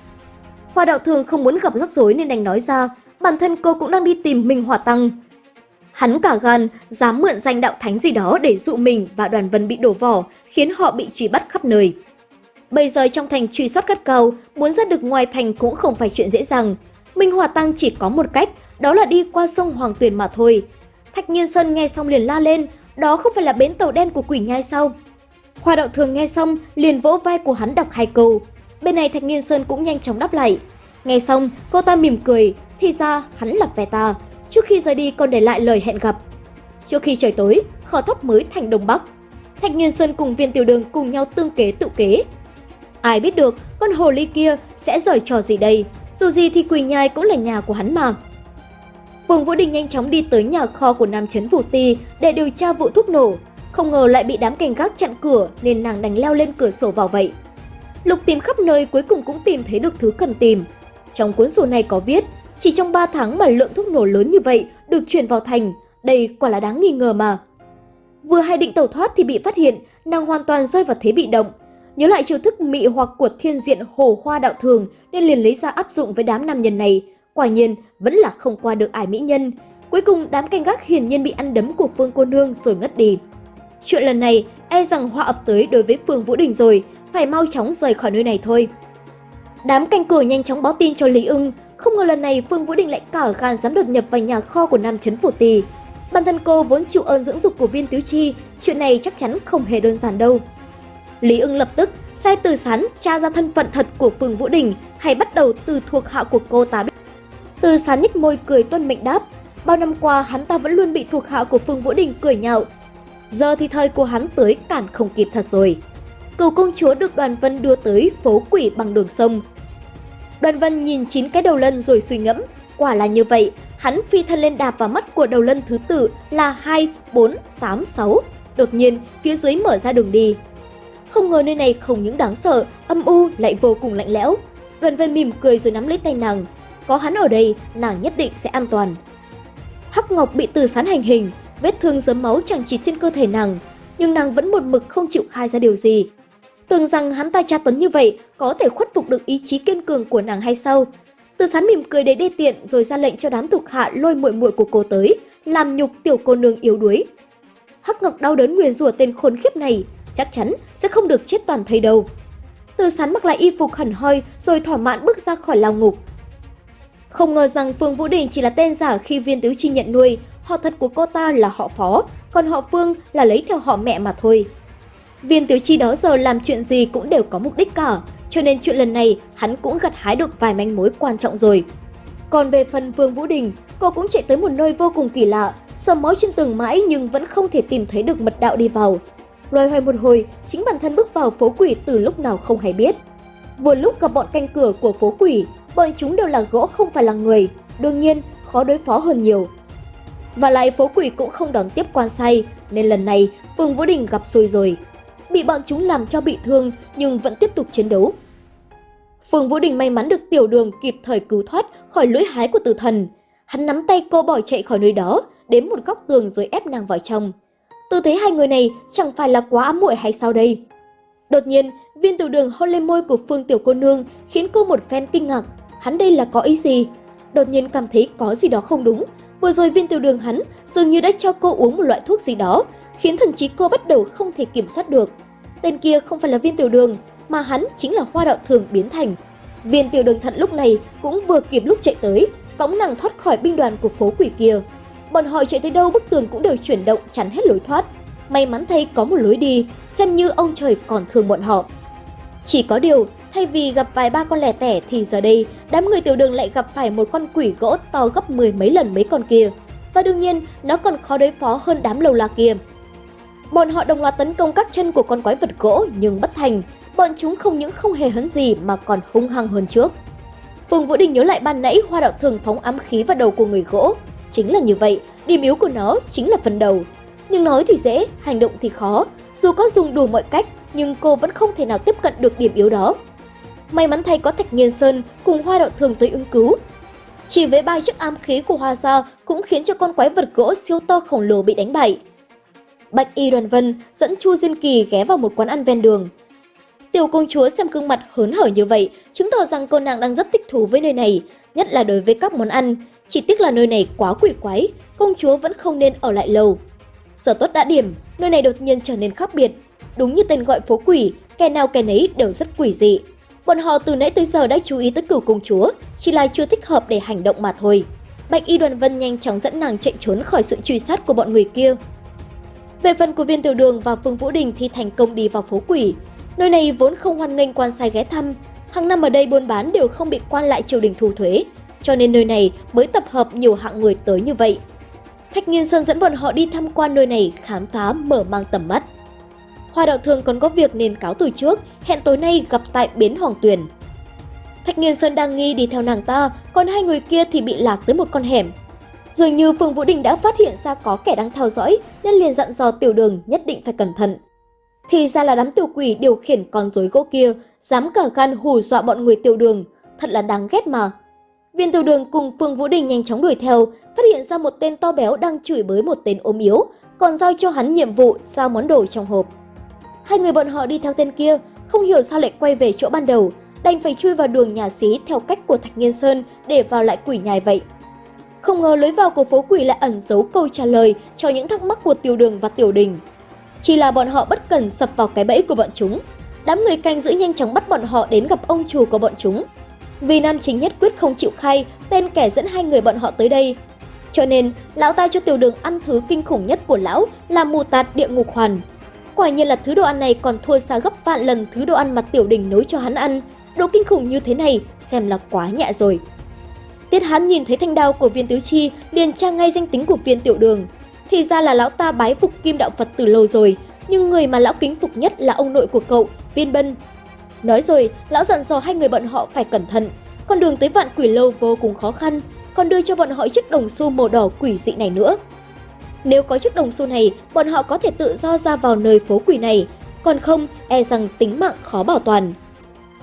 Hoa đạo thường không muốn gặp rắc rối nên đành nói ra, bản thân cô cũng đang đi tìm Minh Hòa Tăng. Hắn cả gan, dám mượn danh đạo thánh gì đó để dụ mình và đoàn vân bị đổ vỏ, khiến họ bị truy bắt khắp nơi. Bây giờ trong thành truy soát gắt cao, muốn ra được ngoài thành cũng không phải chuyện dễ dàng. Minh Hòa Tăng chỉ có một cách, đó là đi qua sông Hoàng Tuyền mà thôi. Thạch Nhiên Sơn nghe xong liền la lên, đó không phải là bến tàu đen của quỷ nhai sao? Hoa đạo thường nghe xong liền vỗ vai của hắn đọc hai câu. Bên này Thạch Nhiên Sơn cũng nhanh chóng đáp lại. Nghe xong, cô ta mỉm cười, thì ra hắn là phe ta, trước khi rời đi còn để lại lời hẹn gặp. Trước khi trời tối, kho thóc mới thành Đông Bắc. Thạch Nhiên Sơn cùng viên tiểu đường cùng nhau tương kế tự kế. Ai biết được con hồ ly kia sẽ giỏi trò gì đây, dù gì thì quỳ nhai cũng là nhà của hắn mà. Vương Vũ Đình nhanh chóng đi tới nhà kho của Nam Trấn Vũ Ti để điều tra vụ thuốc nổ. Không ngờ lại bị đám canh gác chặn cửa nên nàng đành leo lên cửa sổ vào vậy. Lục tìm khắp nơi cuối cùng cũng tìm thấy được thứ cần tìm. Trong cuốn sổ này có viết, chỉ trong 3 tháng mà lượng thuốc nổ lớn như vậy được chuyển vào thành, đây quả là đáng nghi ngờ mà. Vừa hay định tẩu thoát thì bị phát hiện, nàng hoàn toàn rơi vào thế bị động. Nhớ lại chiêu thức mị hoặc của thiên diện hồ hoa đạo thường nên liền lấy ra áp dụng với đám nam nhân này. Quả nhiên, vẫn là không qua được ải mỹ nhân. Cuối cùng, đám canh gác hiển nhiên bị ăn đấm của Phương Cô Nương rồi ngất đi. Chuyện lần này, e rằng họa ập tới đối với Phương Vũ Đình rồi, phải mau chóng rời khỏi nơi này thôi. Đám canh cửa nhanh chóng báo tin cho Lý ưng, không ngờ lần này Phương Vũ Đình lại cả gan dám đột nhập vào nhà kho của Nam Chấn Phủ Tì. Bản thân cô vốn chịu ơn dưỡng dục của viên Tiếu Chi, chuyện này chắc chắn không hề đơn giản đâu. Lý ưng lập tức sai từ sán tra ra thân phận thật của Phương Vũ Đình hay bắt đầu từ thuộc hạ của cô ta. Từ sán nhích môi cười tuân mệnh đáp, bao năm qua hắn ta vẫn luôn bị thuộc hạ của Phương Vũ Đình cười nhạo. Giờ thì thời của hắn tới cản không kịp thật rồi. Cầu công chúa được đoàn vân đưa tới phố quỷ bằng đường sông. Đoàn vân nhìn chín cái đầu lân rồi suy ngẫm, quả là như vậy, hắn phi thân lên đạp vào mắt của đầu lân thứ tự là 2, 4, 8, 6. Đột nhiên, phía dưới mở ra đường đi. Không ngờ nơi này không những đáng sợ, âm u lại vô cùng lạnh lẽo. Đoàn vân mỉm cười rồi nắm lấy tay nàng. Có hắn ở đây, nàng nhất định sẽ an toàn. Hắc Ngọc bị từ sán hành hình, vết thương dấm máu chẳng chỉ trên cơ thể nàng, nhưng nàng vẫn một mực không chịu khai ra điều gì. Tưởng rằng hắn ta tra tấn như vậy có thể khuất phục được ý chí kiên cường của nàng hay sao? Từ sán mỉm cười để đê tiện rồi ra lệnh cho đám thuộc hạ lôi muội muội của cô tới, làm nhục tiểu cô nương yếu đuối. Hắc Ngọc đau đớn nguyền rủa tên khốn khiếp này, chắc chắn sẽ không được chết toàn thây đâu. Từ sán mặc lại y phục hẳn hoi rồi thỏa mãn bước ra khỏi lao ngục. Không ngờ rằng Phương Vũ Đình chỉ là tên giả khi viên tứ chi nhận nuôi, họ thật của cô ta là họ phó, còn họ Phương là lấy theo họ mẹ mà thôi. Viên Tiếu Chi đó giờ làm chuyện gì cũng đều có mục đích cả, cho nên chuyện lần này hắn cũng gặt hái được vài manh mối quan trọng rồi. Còn về phần Vương Vũ Đình, cô cũng chạy tới một nơi vô cùng kỳ lạ, sầm mối trên tường mãi nhưng vẫn không thể tìm thấy được mật đạo đi vào. Loay hoay một hồi, chính bản thân bước vào phố quỷ từ lúc nào không hay biết. Vừa lúc gặp bọn canh cửa của phố quỷ, bọn chúng đều là gỗ không phải là người, đương nhiên khó đối phó hơn nhiều. Và lại phố quỷ cũng không đón tiếp quan say, nên lần này Phương Vũ Đình gặp xui rồi bị bọn chúng làm cho bị thương nhưng vẫn tiếp tục chiến đấu. Phương Vũ Đình may mắn được tiểu đường kịp thời cứu thoát khỏi lưỡi hái của tử thần. Hắn nắm tay cô bỏ chạy khỏi nơi đó, đến một góc tường rồi ép nàng vào trong. Tư thế hai người này chẳng phải là quá ám muội hay sao đây? Đột nhiên, viên tiểu đường hôn lên môi của Phương tiểu cô nương khiến cô một phen kinh ngạc. Hắn đây là có ý gì? Đột nhiên cảm thấy có gì đó không đúng. Vừa rồi viên tiểu đường hắn dường như đã cho cô uống một loại thuốc gì đó, khiến thần trí cô bắt đầu không thể kiểm soát được. Tên kia không phải là viên tiểu đường, mà hắn chính là hoa đạo thường biến thành. Viên tiểu đường thận lúc này cũng vừa kịp lúc chạy tới, cõng nàng thoát khỏi binh đoàn của phố quỷ kia. Bọn họ chạy tới đâu bức tường cũng đều chuyển động chắn hết lối thoát. May mắn thay có một lối đi, xem như ông trời còn thương bọn họ. Chỉ có điều, thay vì gặp vài ba con lẻ tẻ thì giờ đây, đám người tiểu đường lại gặp phải một con quỷ gỗ to gấp mười mấy lần mấy con kia. Và đương nhiên, nó còn khó đối phó hơn đám lầu la kia. Bọn họ đồng loạt tấn công các chân của con quái vật gỗ nhưng bất thành. bọn chúng không những không hề hấn gì mà còn hung hăng hơn trước. Phương Vũ Đình nhớ lại ban nãy hoa đạo thường phóng ám khí vào đầu của người gỗ. Chính là như vậy, điểm yếu của nó chính là phần đầu. Nhưng nói thì dễ, hành động thì khó. Dù có dùng đủ mọi cách, nhưng cô vẫn không thể nào tiếp cận được điểm yếu đó. May mắn thay có Thạch Nghiên Sơn cùng hoa đạo thường tới ứng cứu. Chỉ với ba chiếc ám khí của hoa gia cũng khiến cho con quái vật gỗ siêu to khổng lồ bị đánh bại. Bạch Y Đoàn Vân dẫn Chu Diên Kỳ ghé vào một quán ăn ven đường. Tiểu công chúa xem gương mặt hớn hở như vậy, chứng tỏ rằng cô nàng đang rất thích thú với nơi này, nhất là đối với các món ăn. Chỉ tiếc là nơi này quá quỷ quái, công chúa vẫn không nên ở lại lâu. Giờ tốt đã điểm, nơi này đột nhiên trở nên khác biệt. Đúng như tên gọi phố quỷ, kẻ nào kẻ nấy đều rất quỷ dị. Bọn họ từ nãy tới giờ đã chú ý tới cửu công chúa, chỉ là chưa thích hợp để hành động mà thôi. Bạch Y Đoàn Vân nhanh chóng dẫn nàng chạy trốn khỏi sự truy sát của bọn người kia. Về phần của viên tiểu đường và Phương Vũ Đình thì thành công đi vào phố quỷ. Nơi này vốn không hoan nghênh quan sai ghé thăm, hàng năm ở đây buôn bán đều không bị quan lại triều đình thu thuế, cho nên nơi này mới tập hợp nhiều hạng người tới như vậy. Thạch Nghiên Sơn dẫn bọn họ đi tham quan nơi này khám phá mở mang tầm mắt. Hoa đạo thường còn có việc nên cáo từ trước, hẹn tối nay gặp tại bến Hoàng Tuyền. Thạch Nghiên Sơn đang nghi đi theo nàng ta, còn hai người kia thì bị lạc tới một con hẻm. Dường như Phương Vũ Đình đã phát hiện ra có kẻ đang theo dõi nên liền dặn dò tiểu đường nhất định phải cẩn thận. Thì ra là đám tiểu quỷ điều khiển con rối gỗ kia, dám cả gan hù dọa bọn người tiểu đường, thật là đáng ghét mà. Viên tiểu đường cùng Phương Vũ Đình nhanh chóng đuổi theo, phát hiện ra một tên to béo đang chửi bới một tên ốm yếu, còn giao cho hắn nhiệm vụ giao món đồ trong hộp. Hai người bọn họ đi theo tên kia, không hiểu sao lại quay về chỗ ban đầu, đành phải chui vào đường nhà xí theo cách của Thạch Nghiên Sơn để vào lại quỷ nhài vậy. Không ngờ lối vào của phố quỷ lại ẩn giấu câu trả lời cho những thắc mắc của tiểu đường và tiểu đình. Chỉ là bọn họ bất cần sập vào cái bẫy của bọn chúng. Đám người canh giữ nhanh chóng bắt bọn họ đến gặp ông chủ của bọn chúng. Vì nam chính nhất quyết không chịu khai tên kẻ dẫn hai người bọn họ tới đây. Cho nên, lão ta cho tiểu đường ăn thứ kinh khủng nhất của lão là mù tạt địa ngục hoàn. Quả nhiên là thứ đồ ăn này còn thua xa gấp vạn lần thứ đồ ăn mà tiểu đình nấu cho hắn ăn. Đồ kinh khủng như thế này, xem là quá nhẹ rồi. Tiết Hán nhìn thấy thanh đao của viên tứ chi, liền tra ngay danh tính của viên tiểu đường. Thì ra là lão ta bái phục kim đạo Phật từ lâu rồi, nhưng người mà lão kính phục nhất là ông nội của cậu, viên bân. Nói rồi, lão dặn dò hai người bọn họ phải cẩn thận. Con đường tới vạn quỷ lâu vô cùng khó khăn, còn đưa cho bọn họ chiếc đồng xu màu đỏ quỷ dị này nữa. Nếu có chiếc đồng xu này, bọn họ có thể tự do ra vào nơi phố quỷ này, còn không, e rằng tính mạng khó bảo toàn.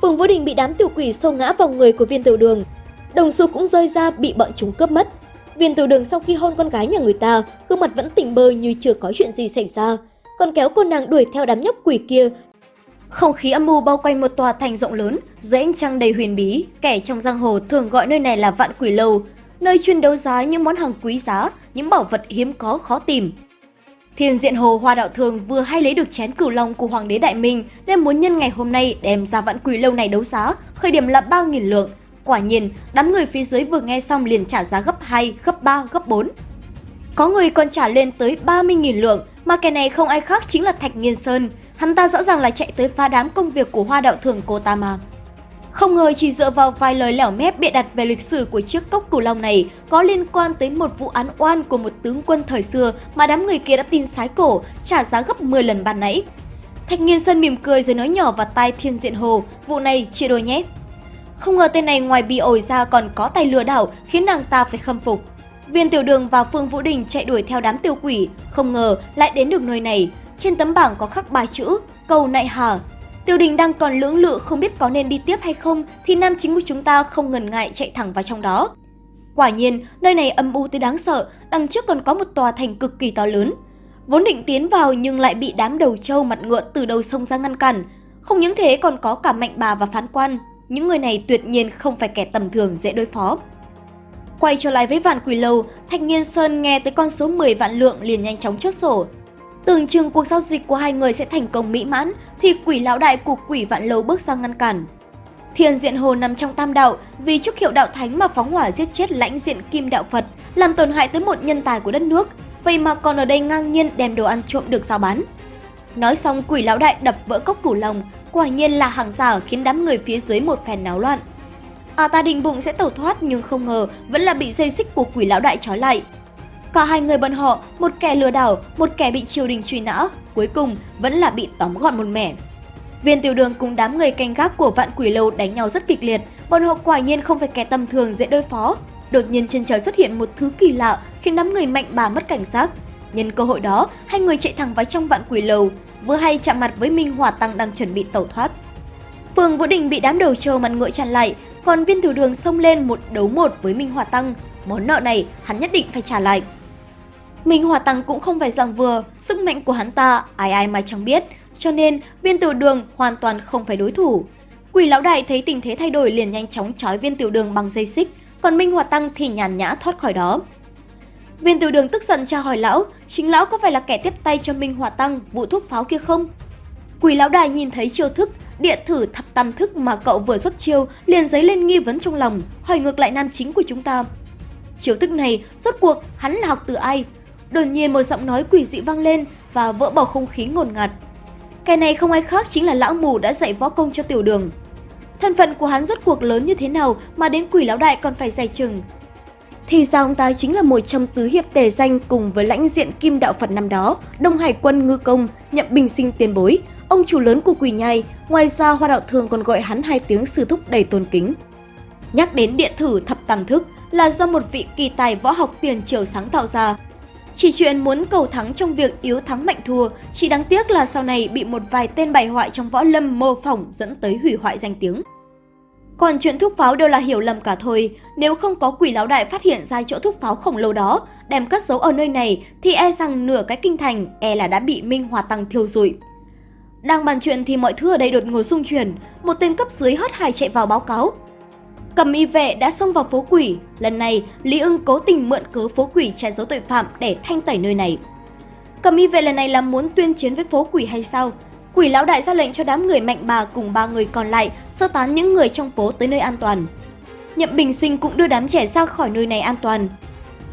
Phùng Vũ Đình bị đám tiểu quỷ xô ngã vào người của viên tiểu đường, đồng xu cũng rơi ra bị bọn chúng cướp mất. Viên tiểu đường sau khi hôn con gái nhà người ta, gương mặt vẫn tỉnh bơ như chưa có chuyện gì xảy ra, còn kéo cô nàng đuổi theo đám nhóc quỷ kia. Không khí âm mưu bao quanh một tòa thành rộng lớn, dưới ánh trăng đầy huyền bí, kẻ trong giang hồ thường gọi nơi này là vạn quỷ lâu, nơi chuyên đấu giá những món hàng quý giá, những bảo vật hiếm có khó tìm. Thiên Diện Hồ Hoa Đạo Thường vừa hay lấy được chén cửu long của Hoàng đế Đại Minh nên muốn nhân ngày hôm nay đem ra vạn quỷ lâu này đấu giá, khởi điểm là 3.000 lượng, Quả nhiên, đám người phía dưới vừa nghe xong liền trả giá gấp 2, gấp 3, gấp 4. Có người còn trả lên tới 30.000 lượng, mà kẻ này không ai khác chính là Thạch Nghiên Sơn. Hắn ta rõ ràng là chạy tới phá đám công việc của hoa đạo thường cô ta mà. Không ngờ chỉ dựa vào vài lời lẻo mép bịa đặt về lịch sử của chiếc cốc cửu long này có liên quan tới một vụ án oan của một tướng quân thời xưa mà đám người kia đã tin sái cổ, trả giá gấp 10 lần ban nãy. Thạch Nghiên Sơn mỉm cười rồi nói nhỏ vào tai Thiên Diện Hồ, vụ này chia đôi nhé. Không ngờ tên này ngoài bị ổi ra còn có tay lừa đảo khiến nàng ta phải khâm phục. Viên Tiểu Đường và Phương Vũ Đình chạy đuổi theo đám tiêu quỷ, không ngờ lại đến được nơi này. Trên tấm bảng có khắc ba chữ, cầu nại hà. Tiêu Đình đang còn lưỡng lự không biết có nên đi tiếp hay không thì nam chính của chúng ta không ngần ngại chạy thẳng vào trong đó. Quả nhiên, nơi này âm u tới đáng sợ, đằng trước còn có một tòa thành cực kỳ to lớn. Vốn định tiến vào nhưng lại bị đám đầu trâu mặt ngựa từ đầu sông ra ngăn cản. Không những thế còn có cả mạnh bà và phán quan, những người này tuyệt nhiên không phải kẻ tầm thường dễ đối phó. Quay trở lại với vạn quỷ lâu, Thạch Nghiên Sơn nghe tới con số 10 vạn lượng liền nhanh chóng chốt sổ. Tưởng chừng cuộc giao dịch của hai người sẽ thành công mỹ mãn, thì quỷ lão đại của quỷ vạn lâu bước sang ngăn cản. Thiên diện hồ nằm trong tam đạo, vì chúc hiệu đạo thánh mà phóng hỏa giết chết lãnh diện kim đạo Phật, làm tổn hại tới một nhân tài của đất nước, vậy mà còn ở đây ngang nhiên đem đồ ăn trộm được giao bán. Nói xong quỷ lão đại đập vỡ cốc củ lòng, Quả nhiên là hàng giả khiến đám người phía dưới một phen náo loạn. À ta định bụng sẽ tẩu thoát nhưng không ngờ vẫn là bị dây xích của quỷ lão đại trói lại. Cả hai người bọn họ, một kẻ lừa đảo, một kẻ bị triều đình truy nã, cuối cùng vẫn là bị tóm gọn một mẻ. Viên tiểu đường cùng đám người canh gác của vạn quỷ lầu đánh nhau rất kịch liệt, bọn họ quả nhiên không phải kẻ tầm thường dễ đối phó. Đột nhiên trên trời xuất hiện một thứ kỳ lạ khiến đám người mạnh bà mất cảnh giác. Nhân cơ hội đó, hai người chạy thẳng vào trong vạn quỷ lầu, vừa hay chạm mặt với Minh Hỏa Tăng đang chuẩn bị tẩu thoát. phường Vũ Đình bị đám đầu trâu mặt ngựa chặn lại, còn viên thủ đường xông lên một đấu một với Minh Hỏa Tăng. Món nợ này hắn nhất định phải trả lại. Minh Hỏa Tăng cũng không phải rằng vừa, sức mạnh của hắn ta ai ai mà chẳng biết, cho nên viên tiểu đường hoàn toàn không phải đối thủ. Quỷ lão đại thấy tình thế thay đổi liền nhanh chóng trói viên tiểu đường bằng dây xích, còn Minh Hỏa Tăng thì nhàn nhã thoát khỏi đó. Viên tiểu đường tức giận tra hỏi lão, chính lão có phải là kẻ tiếp tay cho Minh Hòa Tăng vụ thuốc pháo kia không? Quỷ lão đại nhìn thấy chiêu thức, địa thử thập tam thức mà cậu vừa xuất chiêu liền dấy lên nghi vấn trong lòng, hỏi ngược lại nam chính của chúng ta. Chiêu thức này, rốt cuộc hắn là học từ ai? Đột nhiên một giọng nói quỷ dị vang lên và vỡ bầu không khí ngột ngạt. Cái này không ai khác chính là lão mù đã dạy võ công cho tiểu đường. Thân phận của hắn rốt cuộc lớn như thế nào mà đến quỷ lão đại còn phải dày chừng. Thì ra ông ta chính là một trong tứ hiệp tề danh cùng với lãnh diện kim đạo Phật năm đó, Đông Hải quân ngư công, nhậm bình sinh tiền bối, ông chủ lớn của quỷ nhai, ngoài ra hoa đạo thường còn gọi hắn hai tiếng sư thúc đầy tôn kính. Nhắc đến điện thử thập tam thức là do một vị kỳ tài võ học tiền triều sáng tạo ra, chỉ chuyện muốn cầu thắng trong việc yếu thắng mạnh thua, chỉ đáng tiếc là sau này bị một vài tên bại hoại trong võ lâm mô phỏng dẫn tới hủy hoại danh tiếng. Còn chuyện thuốc pháo đều là hiểu lầm cả thôi, nếu không có quỷ lão đại phát hiện ra chỗ thuốc pháo khổng lồ đó, đem cất giấu ở nơi này thì e rằng nửa cái kinh thành e là đã bị Minh Hòa Tăng thiêu rụi. Đang bàn chuyện thì mọi thứ ở đây đột ngột xung chuyển, một tên cấp dưới hớt hải chạy vào báo cáo. Cầm y vệ đã xông vào phố quỷ, lần này Lý ưng cố tình mượn cớ phố quỷ che giấu tội phạm để thanh tẩy nơi này. Cầm y vệ lần này là muốn tuyên chiến với phố quỷ hay sao? Quỷ lão đại ra lệnh cho đám người mạnh bà cùng ba người còn lại sơ tán những người trong phố tới nơi an toàn. Nhậm Bình Sinh cũng đưa đám trẻ ra khỏi nơi này an toàn.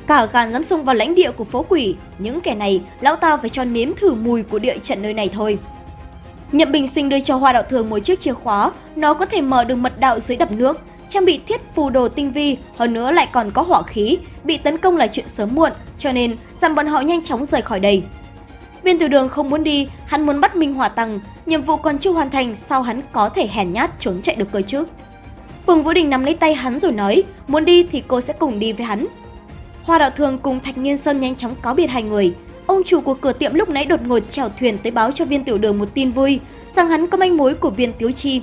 Cả gan dám xông vào lãnh địa của phố quỷ, những kẻ này lão ta phải cho nếm thử mùi của địa trận nơi này thôi. Nhậm Bình Sinh đưa cho Hoa Đạo Thường một chiếc chìa khóa, nó có thể mở được mật đạo dưới đập nước, trang bị thiết phù đồ tinh vi, hơn nữa lại còn có hỏa khí, bị tấn công là chuyện sớm muộn, cho nên dặn bọn họ nhanh chóng rời khỏi đây. Viên tiểu đường không muốn đi, hắn muốn bắt Minh Hỏa Tăng, nhiệm vụ còn chưa hoàn thành, sao hắn có thể hèn nhát trốn chạy được cơ chứ? Phùng Vũ Đình nắm lấy tay hắn rồi nói, muốn đi thì cô sẽ cùng đi với hắn. Hoa Đạo Thường cùng Thạch Nghiên Sơn nhanh chóng cáo biệt hai người. Ông chủ của cửa tiệm lúc nãy đột ngột chèo thuyền tới báo cho viên tiểu đường một tin vui, rằng hắn có manh mối của viên Tiếu Chi.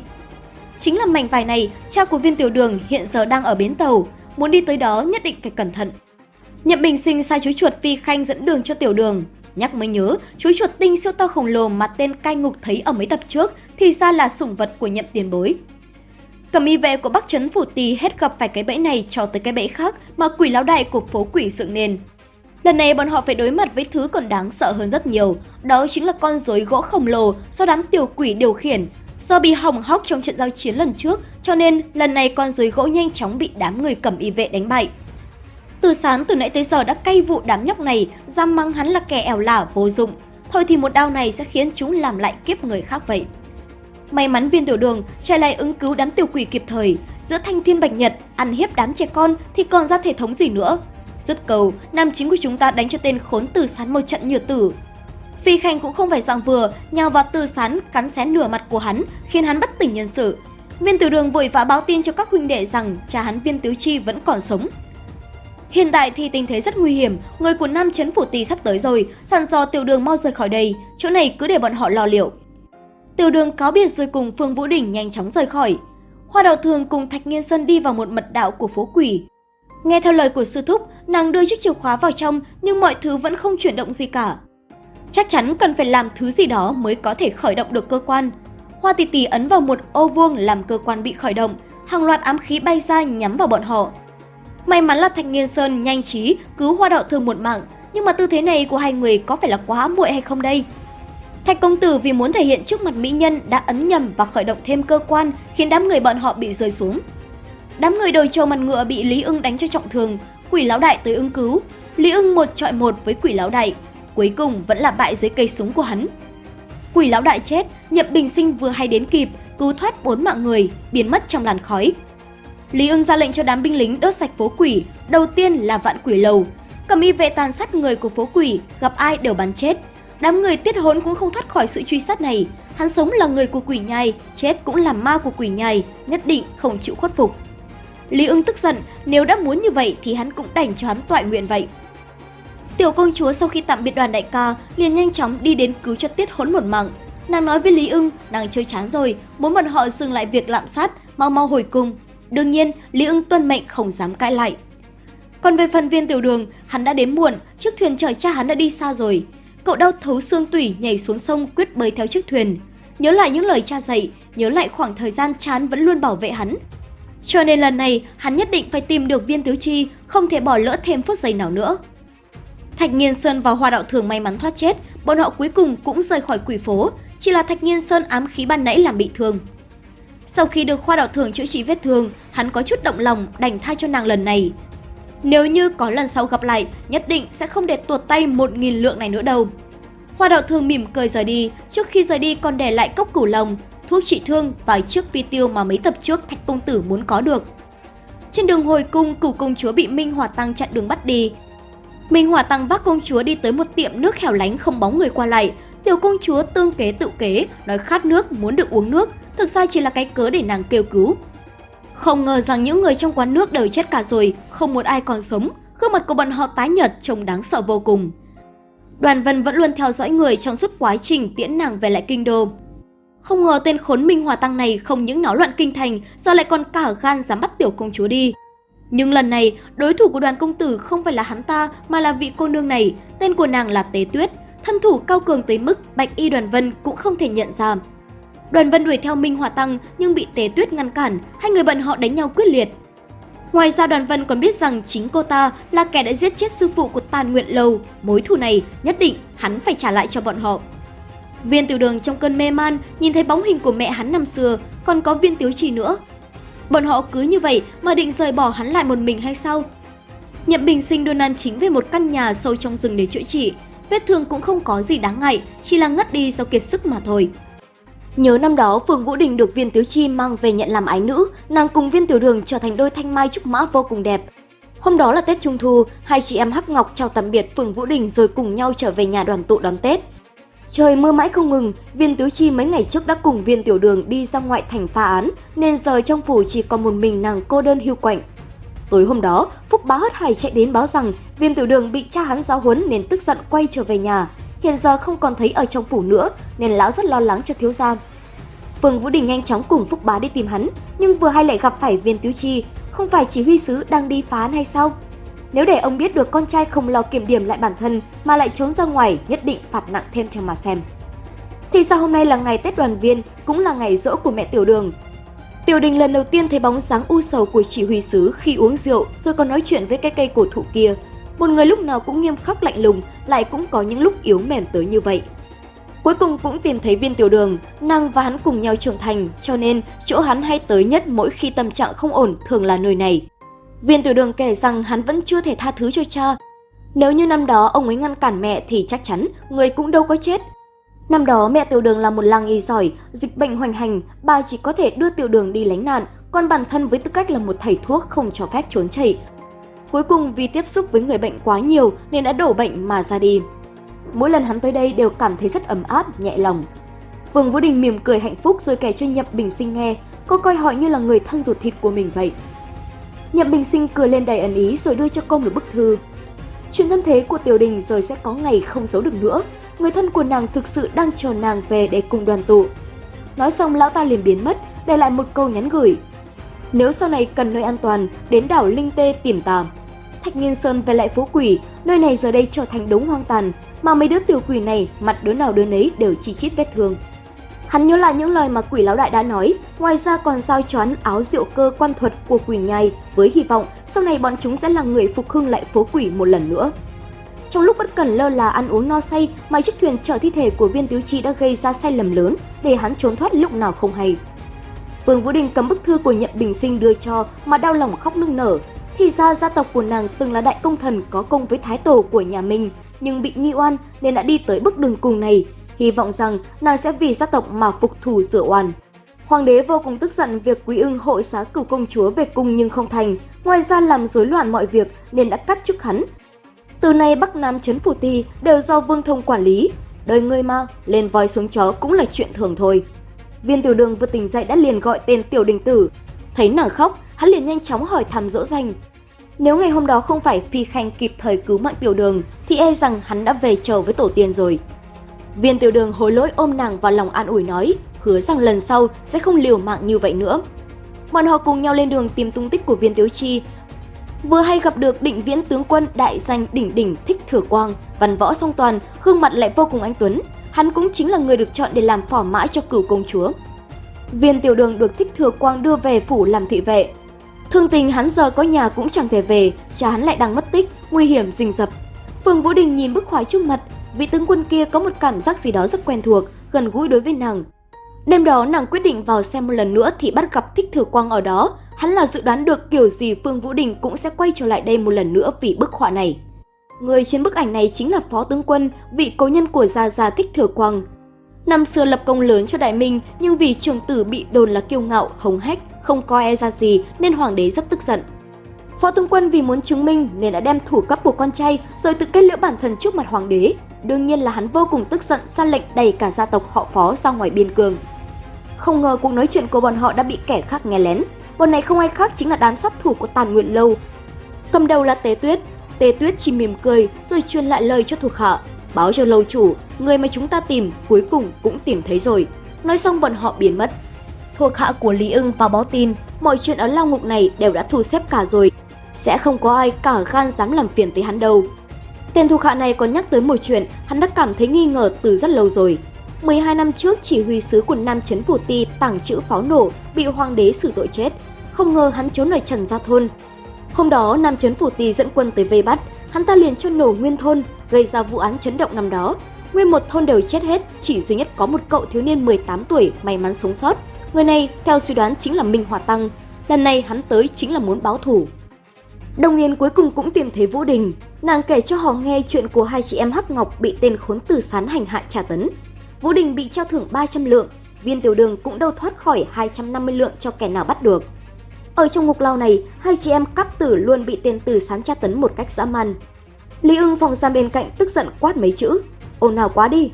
Chính là mảnh vải này, cha của viên tiểu đường hiện giờ đang ở bến tàu, muốn đi tới đó nhất định phải cẩn thận. Nhậm Bình Sinh sai chú chuột Phi Khanh dẫn đường cho tiểu đường. Nhắc mới nhớ, chú chuột tinh siêu to khổng lồ mà tên cai ngục thấy ở mấy tập trước thì ra là sủng vật của nhậm tiền bối. Cầm y vệ của Bắc Trấn Phủ Tì hết gặp phải cái bẫy này cho tới cái bẫy khác mà quỷ lão đại của phố quỷ dựng nên. Lần này bọn họ phải đối mặt với thứ còn đáng sợ hơn rất nhiều, đó chính là con rối gỗ khổng lồ do đám tiểu quỷ điều khiển, Do bị hỏng hóc trong trận giao chiến lần trước, cho nên lần này con rối gỗ nhanh chóng bị đám người cầm y vệ đánh bại. Từ sáng từ nãy tới giờ đã cay vụ đám nhóc này, giam mắng hắn là kẻ ẻo lả vô dụng. Thôi thì một đau này sẽ khiến chúng làm lại kiếp người khác vậy. May mắn viên tiểu đường chạy lại ứng cứu đám tiểu quỷ kịp thời. Giữa thanh thiên bạch nhật, ăn hiếp đám trẻ con thì còn ra thể thống gì nữa. Dứt cầu, nam chính của chúng ta đánh cho tên khốn từ sán một trận nhựa tử, Phi Khanh cũng không phải dạng vừa, nhào vào từ sán cắn xé nửa mặt của hắn, khiến hắn bất tỉnh nhân sự. Viên Tiểu Đường vội vã báo tin cho các huynh đệ rằng cha hắn Viên Tiếu Chi vẫn còn sống. Hiện tại thì tình thế rất nguy hiểm, người của Nam Chấn Phủ Tì sắp tới rồi, sẵn dò Tiểu Đường mau rời khỏi đây, chỗ này cứ để bọn họ lo liệu. Tiểu Đường cáo biệt rồi cùng Phương Vũ Đình nhanh chóng rời khỏi. Hoa Đào Thường cùng Thạch Nghiên Sơn đi vào một mật đạo của phố quỷ. Nghe theo lời của sư thúc, nàng đưa chiếc chìa khóa vào trong nhưng mọi thứ vẫn không chuyển động gì cả. Chắc chắn cần phải làm thứ gì đó mới có thể khởi động được cơ quan. Hoa tỷ tỷ ấn vào một ô vuông làm cơ quan bị khởi động, hàng loạt ám khí bay ra nhắm vào bọn họ. May mắn là Thạch Nghiên Sơn nhanh trí cứu Hoa Đạo thương một mạng, nhưng mà tư thế này của hai người có phải là quá muội hay không đây? Thạch công tử vì muốn thể hiện trước mặt mỹ nhân đã ấn nhầm và khởi động thêm cơ quan khiến đám người bọn họ bị rơi xuống. Đám người đồi trâu mặt ngựa bị Lý ưng đánh cho trọng thương, quỷ lão đại tới ứng cứu. Lý ưng một trọi một với quỷ lão đại, cuối cùng vẫn là bại dưới cây súng của hắn. Quỷ lão đại chết, Nhậm Bình Sinh vừa hay đến kịp, cứu thoát bốn mạng người, biến mất trong làn khói. Lý ưng ra lệnh cho đám binh lính đốt sạch phố quỷ, đầu tiên là vạn quỷ lầu. Cầm y vệ tàn sát người của phố quỷ, gặp ai đều bắn chết. Đám người tiết hỗn cũng không thoát khỏi sự truy sát này. Hắn sống là người của quỷ nhai, chết cũng là ma của quỷ nhai, nhất định không chịu khuất phục. Lý ưng tức giận, nếu đã muốn như vậy thì hắn cũng đành cho hắn toại nguyện vậy. Tiểu công chúa sau khi tạm biệt đoàn đại ca liền nhanh chóng đi đến cứu cho tiết hỗn một mạng. Nàng nói với Lý ưng, nàng chơi chán rồi, muốn bọn họ dừng lại việc lạm sát, mau mau hồi cung. Đương nhiên, Lý ưng tuân mệnh không dám cãi lại. Còn về phần viên tiểu đường, hắn đã đến muộn, chiếc thuyền chở cha hắn đã đi xa rồi. Cậu đau thấu xương tủy nhảy xuống sông quyết bơi theo chiếc thuyền. Nhớ lại những lời cha dạy, nhớ lại khoảng thời gian chán vẫn luôn bảo vệ hắn. Cho nên lần này, hắn nhất định phải tìm được viên tứ chi, không thể bỏ lỡ thêm phút giây nào nữa. Thạch Nghiên Sơn và Hoa Đạo Thường may mắn thoát chết, bọn họ cuối cùng cũng rời khỏi quỷ phố, chỉ là Thạch Nghiên Sơn ám khí ban nãy làm bị thương. Sau khi được khoa Đạo Thường chữa trị vết thương, hắn có chút động lòng đành tha cho nàng lần này. Nếu như có lần sau gặp lại, nhất định sẽ không để tuột tay một nghìn lượng này nữa đâu. Hoa đạo thường mỉm cười rời đi, trước khi rời đi còn để lại cốc cửu lòng, thuốc trị thương và chiếc phi tiêu mà mấy tập trước Thạch Công Tử muốn có được. Trên đường hồi cung, cửu công chúa bị Minh hòa Tăng chặn đường bắt đi. Minh hòa Tăng vác công chúa đi tới một tiệm nước hẻo lánh không bóng người qua lại. Tiểu công chúa tương kế tự kế, nói khát nước, muốn được uống nước, thực ra chỉ là cái cớ để nàng kêu cứu. Không ngờ rằng những người trong quán nước đều chết cả rồi, không một ai còn sống. Gương mặt của bọn họ tái nhợt trông đáng sợ vô cùng. Đoàn Vân vẫn luôn theo dõi người trong suốt quá trình tiễn nàng về lại kinh đô. Không ngờ tên khốn Minh Hòa Tăng này không những náo loạn kinh thành, giờ lại còn cả gan dám bắt tiểu công chúa đi. Nhưng lần này, đối thủ của đoàn công tử không phải là hắn ta mà là vị cô nương này, tên của nàng là Tế Tuyết, thân thủ cao cường tới mức Bạch Y Đoàn Vân cũng không thể nhận ra. Đoàn Vân đuổi theo Minh Hòa Tăng nhưng bị Tế Tuyết ngăn cản, hai người bọn họ đánh nhau quyết liệt. Ngoài ra Đoàn Vân còn biết rằng chính cô ta là kẻ đã giết chết sư phụ của Tàn Nguyện Lầu, mối thù này nhất định hắn phải trả lại cho bọn họ. Viên tiểu đường trong cơn mê man nhìn thấy bóng hình của mẹ hắn năm xưa, còn có viên tiếu trì nữa. Bọn họ cứ như vậy mà định rời bỏ hắn lại một mình hay sao? Nhậm Bình Sinh đưa Nam Chính về một căn nhà sâu trong rừng để chữa trị. Vết thương cũng không có gì đáng ngại, chỉ là ngất đi do kiệt sức mà thôi. Nhớ năm đó Phương Vũ Đình được Viên Tiếu Chi mang về nhận làm ái nữ, nàng cùng Viên Tiểu Đường trở thành đôi thanh mai trúc mã vô cùng đẹp. Hôm đó là Tết Trung Thu, hai chị em Hắc Ngọc chào tạm biệt Phương Vũ Đình rồi cùng nhau trở về nhà đoàn tụ đón Tết. Trời mưa mãi không ngừng, Viên Tiếu Chi mấy ngày trước đã cùng Viên Tiểu Đường đi ra ngoại thành phá án, nên giờ trong phủ chỉ còn một mình nàng cô đơn hưu quạnh. Tối hôm đó, Phúc Bá hất hải chạy đến báo rằng Viên Tiểu Đường bị cha hắn giáo huấn nên tức giận quay trở về nhà hiện giờ không còn thấy ở trong phủ nữa nên lão rất lo lắng cho thiếu gia. Phương Vũ Đình nhanh chóng cùng Phúc Bá đi tìm hắn, nhưng vừa hay lại gặp phải Viên Tiếu Chi, không phải chỉ huy sứ đang đi phá án hay sao? Nếu để ông biết được con trai không lo kiểm điểm lại bản thân mà lại trốn ra ngoài, nhất định phạt nặng thêm cho mà xem. Thì sao hôm nay là ngày Tết đoàn viên, cũng là ngày rỗ của mẹ Tiểu Đường. Tiểu Đình lần đầu tiên thấy bóng dáng u sầu của chỉ huy sứ khi uống rượu rồi còn nói chuyện với cái cây cổ thụ kia, một người lúc nào cũng nghiêm khắc lạnh lùng, lại cũng có những lúc yếu mềm tới như vậy. Cuối cùng cũng tìm thấy viên tiểu đường, nàng và hắn cùng nhau trưởng thành, cho nên chỗ hắn hay tới nhất mỗi khi tâm trạng không ổn thường là nơi này. Viên tiểu đường kể rằng hắn vẫn chưa thể tha thứ cho cha. Nếu như năm đó ông ấy ngăn cản mẹ thì chắc chắn người cũng đâu có chết. Năm đó mẹ tiểu đường là một làng y giỏi, dịch bệnh hoành hành, bà chỉ có thể đưa tiểu đường đi lánh nạn, còn bản thân với tư cách là một thầy thuốc không cho phép trốn chạy Cuối cùng vì tiếp xúc với người bệnh quá nhiều nên đã đổ bệnh mà ra đi. Mỗi lần hắn tới đây đều cảm thấy rất ấm áp, nhẹ lòng. Vương Vũ Đình mỉm cười hạnh phúc rồi kể cho Nhậm Bình Sinh nghe, cô coi họ như là người thân ruột thịt của mình vậy. Nhậm Bình Sinh cười lên đầy ẩn ý rồi đưa cho công một bức thư. Chuyện thân thế của Tiểu Đình rồi sẽ có ngày không giấu được nữa. Người thân của nàng thực sự đang chờ nàng về để cùng đoàn tụ. Nói xong lão ta liền biến mất, để lại một câu nhắn gửi. Nếu sau này cần nơi an toàn, đến đảo Linh Tê tìm ta. Thạch Nghiên Sơn về lại phố quỷ, nơi này giờ đây trở thành đống hoang tàn, mà mấy đứa tiểu quỷ này mặt đứa nào đứa nấy đều chi chít vết thương. Hắn nhớ lại những lời mà quỷ lão đại đã nói, ngoài ra còn giao choán áo rượu cơ quan thuật của quỷ nhai với hy vọng sau này bọn chúng sẽ là người phục hưng lại phố quỷ một lần nữa. Trong lúc bất cần lơ là ăn uống no say mà chiếc thuyền chở thi thể của viên tiếu chi đã gây ra sai lầm lớn để hắn trốn thoát lúc nào không hay. Vương Vũ Đình cầm bức thư của Nhậm Bình Sinh đưa cho mà đau lòng khóc nức nở, thì ra gia tộc của nàng từng là đại công thần có công với thái tổ của nhà mình, nhưng bị nghi oan nên đã đi tới bước đường cùng này. Hy vọng rằng nàng sẽ vì gia tộc mà phục thù rửa oan. Hoàng đế vô cùng tức giận việc quý ưng hội xá cửu công chúa về cung nhưng không thành, ngoài ra làm rối loạn mọi việc nên đã cắt chức hắn. Từ nay Bắc Nam chấn phủ ti đều do Vương Thông quản lý. đời người mà, lên voi xuống chó cũng là chuyện thường thôi. Viên tiểu đường vừa tỉnh dậy đã liền gọi tên tiểu đình tử. Thấy nàng khóc, hắn liền nhanh chóng hỏi thăm dỗ dành. Nếu ngày hôm đó không phải Phi Khanh kịp thời cứu mạng tiểu đường, thì e rằng hắn đã về chờ với tổ tiên rồi. Viên tiểu đường hối lỗi ôm nàng vào lòng an ủi nói, hứa rằng lần sau sẽ không liều mạng như vậy nữa. Bọn họ cùng nhau lên đường tìm tung tích của viên tiếu chi. Vừa hay gặp được định viễn tướng quân đại danh đỉnh đỉnh thích thừa quang, văn võ song toàn, gương mặt lại vô cùng anh tuấn. Hắn cũng chính là người được chọn để làm phỏ mãi cho cửu công chúa. Viên tiểu đường được thích thừa quang đưa về phủ làm thị vệ. Thương tình hắn giờ có nhà cũng chẳng thể về, cha hắn lại đang mất tích, nguy hiểm rình rập. Phương Vũ Đình nhìn bức khoái trước mặt, vị tướng quân kia có một cảm giác gì đó rất quen thuộc, gần gũi đối với nàng. Đêm đó nàng quyết định vào xem một lần nữa thì bắt gặp Thích Thừa Quang ở đó. Hắn là dự đoán được kiểu gì Phương Vũ Đình cũng sẽ quay trở lại đây một lần nữa vì bức họa này. Người trên bức ảnh này chính là Phó Tướng Quân, vị cố nhân của Gia Gia Thích Thừa Quang. Năm xưa lập công lớn cho Đại Minh nhưng vì trường tử bị đồn là kiêu ngạo, hống hách, không coi e ra gì nên hoàng đế rất tức giận. Phó tướng quân vì muốn chứng minh nên đã đem thủ cấp của con trai rồi tự kết liễu bản thân trước mặt hoàng đế. Đương nhiên là hắn vô cùng tức giận ra lệnh đẩy cả gia tộc họ phó ra ngoài biên cương. Không ngờ cuộc nói chuyện của bọn họ đã bị kẻ khác nghe lén. Bọn này không ai khác chính là đám sát thủ của Tàn Nguyện Lâu. Cầm đầu là Tế Tuyết. Tê Tuyết chỉ mỉm cười rồi truyền lại lời cho thuộc hạ. Báo cho lâu chủ, người mà chúng ta tìm cuối cùng cũng tìm thấy rồi. Nói xong bọn họ biến mất. Thuộc hạ của Lý ưng vào báo tin, mọi chuyện ở lao ngục này đều đã thu xếp cả rồi. Sẽ không có ai cả gan dám làm phiền tới hắn đâu. Tên thuộc hạ này còn nhắc tới một chuyện hắn đã cảm thấy nghi ngờ từ rất lâu rồi. 12 năm trước, chỉ huy sứ của Nam Chấn Phủ Ti tàng trữ pháo nổ bị hoàng đế xử tội chết. Không ngờ hắn trốn ở Trần Gia Thôn. Hôm đó, Nam Chấn Phủ tì dẫn quân tới vây bắt, hắn ta liền cho nổ nguyên thôn, gây ra vụ án chấn động năm đó. Nguyên một thôn đều chết hết, chỉ duy nhất có một cậu thiếu niên 18 tuổi may mắn sống sót. Người này, theo suy đoán chính là Minh Hòa Tăng. Lần này hắn tới chính là muốn báo thủ. Đồng Yên cuối cùng cũng tìm thấy Vũ Đình. Nàng kể cho họ nghe chuyện của hai chị em Hắc Ngọc bị tên khốn tử sán hành hạ trả tấn. Vũ Đình bị treo thưởng 300 lượng, viên tiểu đường cũng đâu thoát khỏi 250 lượng cho kẻ nào bắt được. Ở trong ngục lao này, hai chị em cắp tử luôn bị tên tử sán tra tấn một cách dã man. Lý ưng phòng giam bên cạnh tức giận quát mấy chữ, ồn nào quá đi.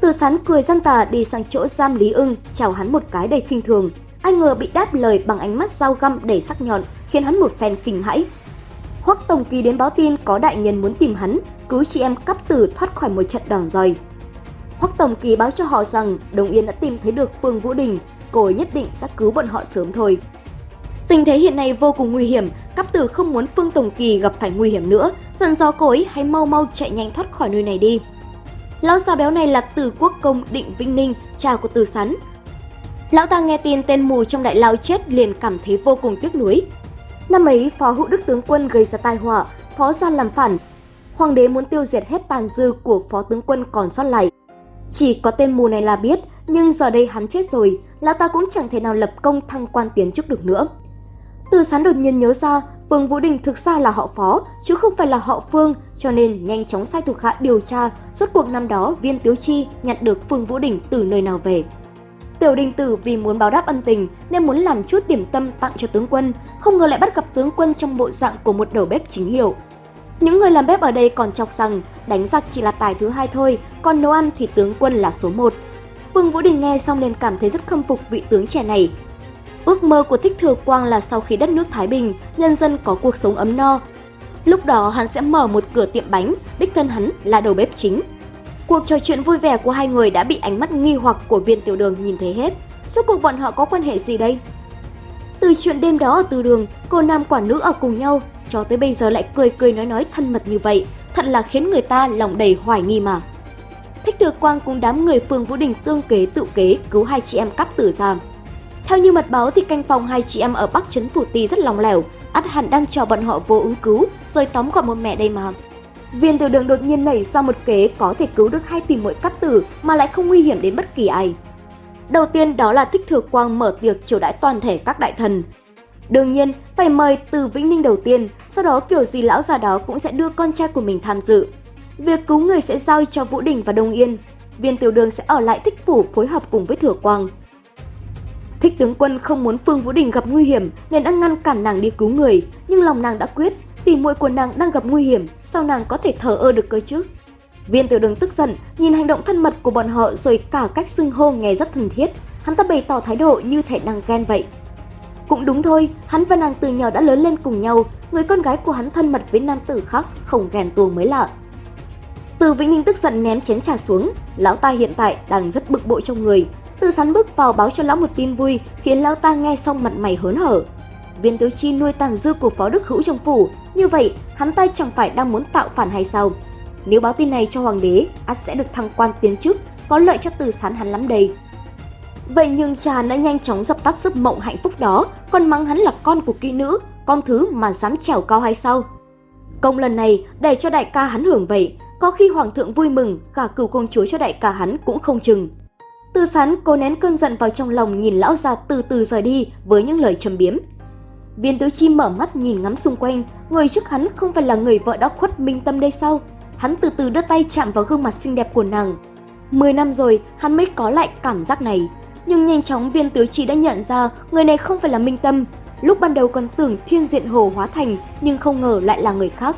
Tử sán cười gian tà đi sang chỗ giam Lý ưng, chào hắn một cái đầy khinh thường. Anh ngờ bị đáp lời bằng ánh mắt dao găm đầy sắc nhọn khiến hắn một phen kinh hãi. Hoắc Tổng Kỳ đến báo tin có đại nhân muốn tìm hắn, cứu chị em cắp tử thoát khỏi một trận đòn roi. Hoắc Tổng Kỳ báo cho họ rằng Đồng Yên đã tìm thấy được Phương Vũ Đình, cô ấy nhất định sẽ cứu bọn họ sớm thôi. Tình thế hiện nay vô cùng nguy hiểm, Cáp Tử không muốn Phương Tổng Kỳ gặp phải nguy hiểm nữa, dặn dò cô ấy hãy mau mau chạy nhanh thoát khỏi nơi này đi. Lão già béo này là Từ Quốc Công Định Vinh Ninh, cha của Từ Sắn. Lão ta nghe tin tên mù trong đại lao chết liền cảm thấy vô cùng tiếc nuối. Năm ấy, Phó Hữu Đức tướng quân gây ra tai họa, Phó gia làm phản. Hoàng đế muốn tiêu diệt hết tàn dư của Phó tướng quân còn sót lại. Chỉ có tên mù này là biết, nhưng giờ đây hắn chết rồi, lão ta cũng chẳng thể nào lập công thăng quan tiến chức được nữa. Từ sán đột nhiên nhớ ra, Phương Vũ Đình thực ra là họ Phó, chứ không phải là họ Phương, cho nên nhanh chóng sai thuộc hạ điều tra, suốt cuộc năm đó Viên Tiếu Chi nhận được Phương Vũ Đình từ nơi nào về. Tiểu Đình Tử vì muốn báo đáp ân tình nên muốn làm chút điểm tâm tặng cho tướng quân, không ngờ lại bắt gặp tướng quân trong bộ dạng của một đầu bếp chính hiệu. Những người làm bếp ở đây còn chọc rằng đánh giặc chỉ là tài thứ hai thôi, còn nấu ăn thì tướng quân là số một. Vương Vũ Đình nghe xong liền cảm thấy rất khâm phục vị tướng trẻ này. Ước mơ của Thích Thừa Quang là sau khi đất nước Thái Bình, nhân dân có cuộc sống ấm no. Lúc đó hắn sẽ mở một cửa tiệm bánh, đích thân hắn là đầu bếp chính. Cuộc trò chuyện vui vẻ của hai người đã bị ánh mắt nghi hoặc của viên tiểu đường nhìn thấy hết. Rốt cuộc bọn họ có quan hệ gì đây? Từ chuyện đêm đó ở từ đường, cô nam quả nữ ở cùng nhau, cho tới bây giờ lại cười cười nói nói thân mật như vậy, thật là khiến người ta lòng đầy hoài nghi mà. Thích Thừa Quang cùng đám người Phương Vũ Đình tương kế tự kế cứu hai chị em cắp tử giam, theo như mật báo thì canh phòng hai chị em ở Bắc Trấn Phủ Tì rất lòng lẻo, ắt hẳn đang chờ bọn họ vô ứng cứu rồi tóm gọn một mẹ đây mà. Viên tiểu đường đột nhiên nảy ra một kế có thể cứu được hai tìm mỗi cắp tử mà lại không nguy hiểm đến bất kỳ ai. Đầu tiên đó là Thích Thừa Quang mở tiệc chiều đãi toàn thể các đại thần. Đương nhiên, phải mời từ Vĩnh Ninh đầu tiên, sau đó kiểu gì lão già đó cũng sẽ đưa con trai của mình tham dự. Việc cứu người sẽ giao cho Vũ Đình và Đông Yên. Viên tiểu đường sẽ ở lại thích phủ phối hợp cùng với Thừa Quang. Thích tướng quân không muốn Phương Vũ Đình gặp nguy hiểm nên đã ngăn cản nàng đi cứu người, nhưng lòng nàng đã quyết, tỉ muội của nàng đang gặp nguy hiểm, sao nàng có thể thờ ơ được cơ chứ? Viên tiểu đường tức giận, nhìn hành động thân mật của bọn họ rồi cả cách xưng hô nghe rất thân thiết. Hắn ta bày tỏ thái độ như thể đang ghen vậy. Cũng đúng thôi, hắn và nàng từ nhỏ đã lớn lên cùng nhau, người con gái của hắn thân mật với nam tử khác không ghen tuông mới lạ. Từ Vĩnh Ninh tức giận ném chén trà xuống, lão ta hiện tại đang rất bực bội trong người. Từ sắn bước vào báo cho lão một tin vui khiến lão ta nghe xong mặt mày hớn hở. Viên Tiếu Chi nuôi tàn dư của phó đức hữu trong phủ, như vậy hắn ta chẳng phải đang muốn tạo phản hay sao? Nếu báo tin này cho hoàng đế, ắt sẽ được thăng quan tiến chức, có lợi cho từ sán hắn lắm đây. Vậy nhưng cha đã nhanh chóng dập tắt giấc mộng hạnh phúc đó, còn mắng hắn là con của kỹ nữ, con thứ mà dám trèo cao hay sao? Công lần này để cho đại ca hắn hưởng vậy, có khi hoàng thượng vui mừng, cả cửu công chúa cho đại ca hắn cũng không chừng. Từ sán cố nén cơn giận vào trong lòng nhìn lão già từ từ rời đi với những lời châm biếm. Viên tứ chi mở mắt nhìn ngắm xung quanh, người trước hắn không phải là người vợ đã khuất minh tâm đây sao? Hắn từ từ đưa tay chạm vào gương mặt xinh đẹp của nàng. Mười năm rồi, hắn mới có lại cảm giác này. Nhưng nhanh chóng viên tứ chi đã nhận ra người này không phải là minh tâm. Lúc ban đầu còn tưởng thiên diện hồ hóa thành, nhưng không ngờ lại là người khác.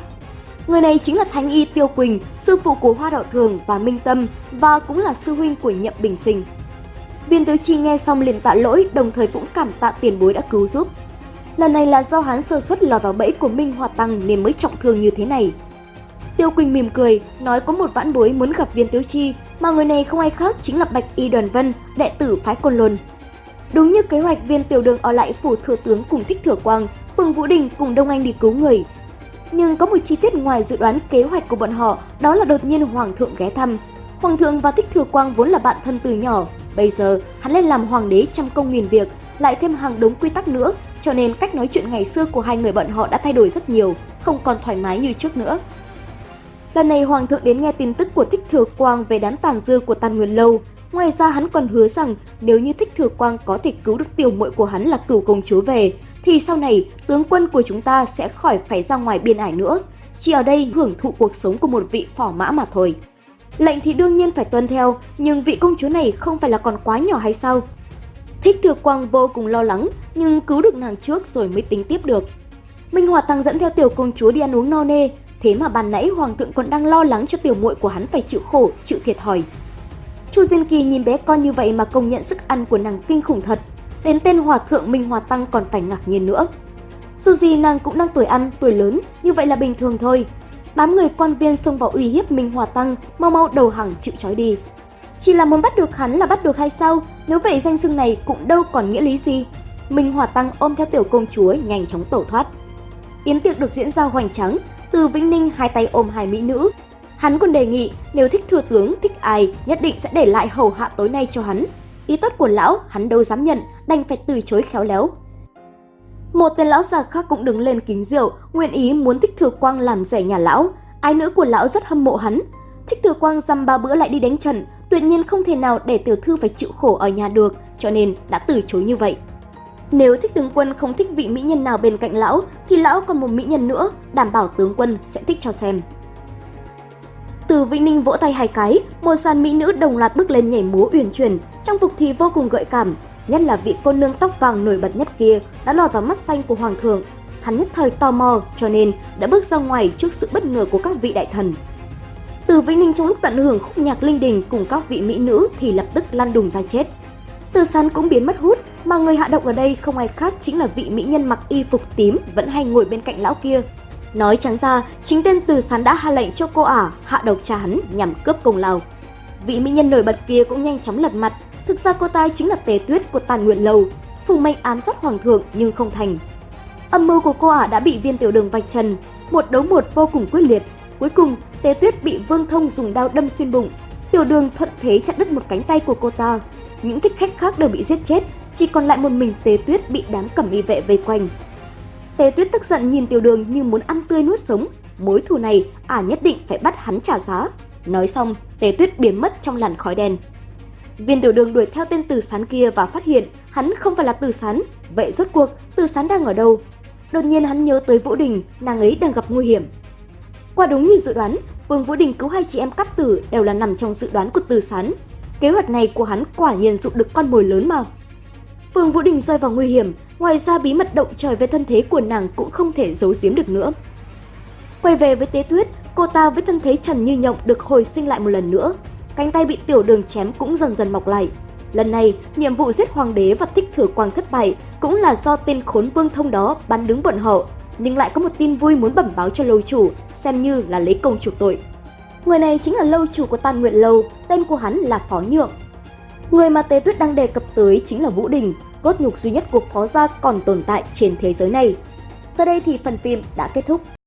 Người này chính là Thánh Y Tiêu Quỳnh, sư phụ của Hoa Đạo Thường và Minh Tâm và cũng là sư huynh của Nhậm Bình Sinh. Viên Tứ Chi nghe xong liền tạ lỗi, đồng thời cũng cảm tạ tiền bối đã cứu giúp. Lần này là do hắn sơ suất lọt vào bẫy của Minh Hoa Tăng nên mới trọng thương như thế này. Tiêu Quỳnh mỉm cười, nói có một vãn bối muốn gặp Viên Tứ Chi, mà người này không ai khác chính là Bạch Y Đoàn Vân, đệ tử phái Côn Lôn. Đúng như kế hoạch viên tiểu đường ở lại phủ thừa tướng cùng thích thừa quang, Phương Vũ Đình cùng Đông Anh đi cứu người, nhưng có một chi tiết ngoài dự đoán kế hoạch của bọn họ, đó là đột nhiên Hoàng thượng ghé thăm. Hoàng thượng và Thích Thừa Quang vốn là bạn thân từ nhỏ, bây giờ hắn lên làm hoàng đế trăm công nghìn việc, lại thêm hàng đống quy tắc nữa, cho nên cách nói chuyện ngày xưa của hai người bọn họ đã thay đổi rất nhiều, không còn thoải mái như trước nữa. Lần này Hoàng thượng đến nghe tin tức của Thích Thừa Quang về đám tàn dư của Tàn Nguyên Lâu. Ngoài ra hắn còn hứa rằng nếu như Thích Thừa Quang có thể cứu được tiểu muội của hắn là cửu công chúa về, thì sau này tướng quân của chúng ta sẽ khỏi phải ra ngoài biên ải nữa, chỉ ở đây hưởng thụ cuộc sống của một vị phỏ mã mà thôi. Lệnh thì đương nhiên phải tuân theo, nhưng vị công chúa này không phải là còn quá nhỏ hay sao? Thích Thừa Quang vô cùng lo lắng, nhưng cứu được nàng trước rồi mới tính tiếp được. Minh Hòa Tăng dẫn theo tiểu công chúa đi ăn uống no nê, thế mà ban nãy hoàng thượng còn đang lo lắng cho tiểu muội của hắn phải chịu khổ, chịu thiệt thòi. Chu Diên Kỳ nhìn bé con như vậy mà công nhận sức ăn của nàng kinh khủng thật, đến tên hòa thượng Minh Hòa Tăng còn phải ngạc nhiên nữa. Dù gì nàng cũng đang tuổi ăn, tuổi lớn, như vậy là bình thường thôi. Đám người quan viên xông vào uy hiếp Minh Hòa Tăng, mau mau đầu hàng chịu trói đi. Chỉ là muốn bắt được hắn là bắt được hay sao? Nếu vậy danh xưng này cũng đâu còn nghĩa lý gì. Minh Hòa Tăng ôm theo tiểu công chúa nhanh chóng tẩu thoát. Yến tiệc được diễn ra hoành tráng, từ Vĩnh Ninh hai tay ôm hai mỹ nữ. Hắn còn đề nghị nếu thích thừa tướng, thích ai, nhất định sẽ để lại hầu hạ tối nay cho hắn. Ý tốt của lão, hắn đâu dám nhận, đành phải từ chối khéo léo. Một tên lão già khác cũng đứng lên kính rượu, nguyện ý muốn Thích Thừa Quang làm rẻ nhà lão. Ái nữ của lão rất hâm mộ hắn. Thích Thừa Quang dăm ba bữa lại đi đánh trận, tuyệt nhiên không thể nào để tiểu thư phải chịu khổ ở nhà được, cho nên đã từ chối như vậy. Nếu thích tướng quân không thích vị mỹ nhân nào bên cạnh lão, thì lão còn một mỹ nhân nữa, đảm bảo tướng quân sẽ thích cho xem. Từ Vĩnh Ninh vỗ tay hai cái, một sàn mỹ nữ đồng loạt bước lên nhảy múa uyển chuyển, trang phục thì vô cùng gợi cảm, nhất là vị cô nương tóc vàng nổi bật nhất kia đã lọt vào mắt xanh của hoàng thượng. Hắn nhất thời tò mò cho nên đã bước ra ngoài trước sự bất ngờ của các vị đại thần. Từ Vĩnh Ninh trong lúc tận hưởng khúc nhạc linh đình cùng các vị mỹ nữ thì lập tức lăn đùng ra chết. Từ sán cũng biến mất hút, mà người hạ độc ở đây không ai khác chính là vị mỹ nhân mặc y phục tím vẫn hay ngồi bên cạnh lão kia. Nói trắng ra, chính tên từ sán đã hạ lệnh cho cô ả hạ độc cha hắn nhằm cướp công lao. Vị mỹ nhân nổi bật kia cũng nhanh chóng lật mặt, thực ra cô ta chính là tế tuyết của tàn nguyện Lâu, phù mệnh ám sát hoàng thượng nhưng không thành. Âm mưu của cô ả đã bị viên tiểu đường vạch trần, một đấu một vô cùng quyết liệt. Cuối cùng, tế tuyết bị vương thông dùng đao đâm xuyên bụng, tiểu đường thuận thế chặt đứt một cánh tay của cô ta. Những thích khách khác đều bị giết chết, chỉ còn lại một mình tế tuyết bị đám cẩm y vệ vây quanh. Tề tuyết tức giận nhìn tiểu đường như muốn ăn tươi nuốt sống, mối thù này ả nhất định phải bắt hắn trả giá. Nói xong, Tề Tuyết biến mất trong làn khói đen. Viên tiểu đường đuổi theo tên Từ Sán kia và phát hiện hắn không phải là Từ Sán. Vậy rốt cuộc Từ Sán đang ở đâu? Đột nhiên hắn nhớ tới Vũ Đình, nàng ấy đang gặp nguy hiểm. Qua đúng như dự đoán, Vương Vũ Đình cứu hai chị em cắt tử đều là nằm trong dự đoán của Từ Sán. Kế hoạch này của hắn quả nhiên dụ được con mồi lớn mà. Vương Vũ Đình rơi vào nguy hiểm, ngoài ra bí mật động trời về thân thế của nàng cũng không thể giấu giếm được nữa. Quay về với Tế Tuyết, cô ta với thân thế trần như nhộng được hồi sinh lại một lần nữa. Cánh tay bị tiểu đường chém cũng dần dần mọc lại. Lần này, nhiệm vụ giết hoàng đế và thích thừa quang thất bại cũng là do tên khốn vương thông đó bắn đứng bọn họ, nhưng lại có một tin vui muốn bẩm báo cho lâu chủ, xem như là lấy công chuộc tội. Người này chính là lâu chủ của Tàn Nguyện Lâu, tên của hắn là Phó Nhượng. Người mà Tế Tuyết đang đề cập tới chính là Vũ Đình, cốt nhục duy nhất của Phó Gia còn tồn tại trên thế giới này. Tới đây thì phần phim đã kết thúc.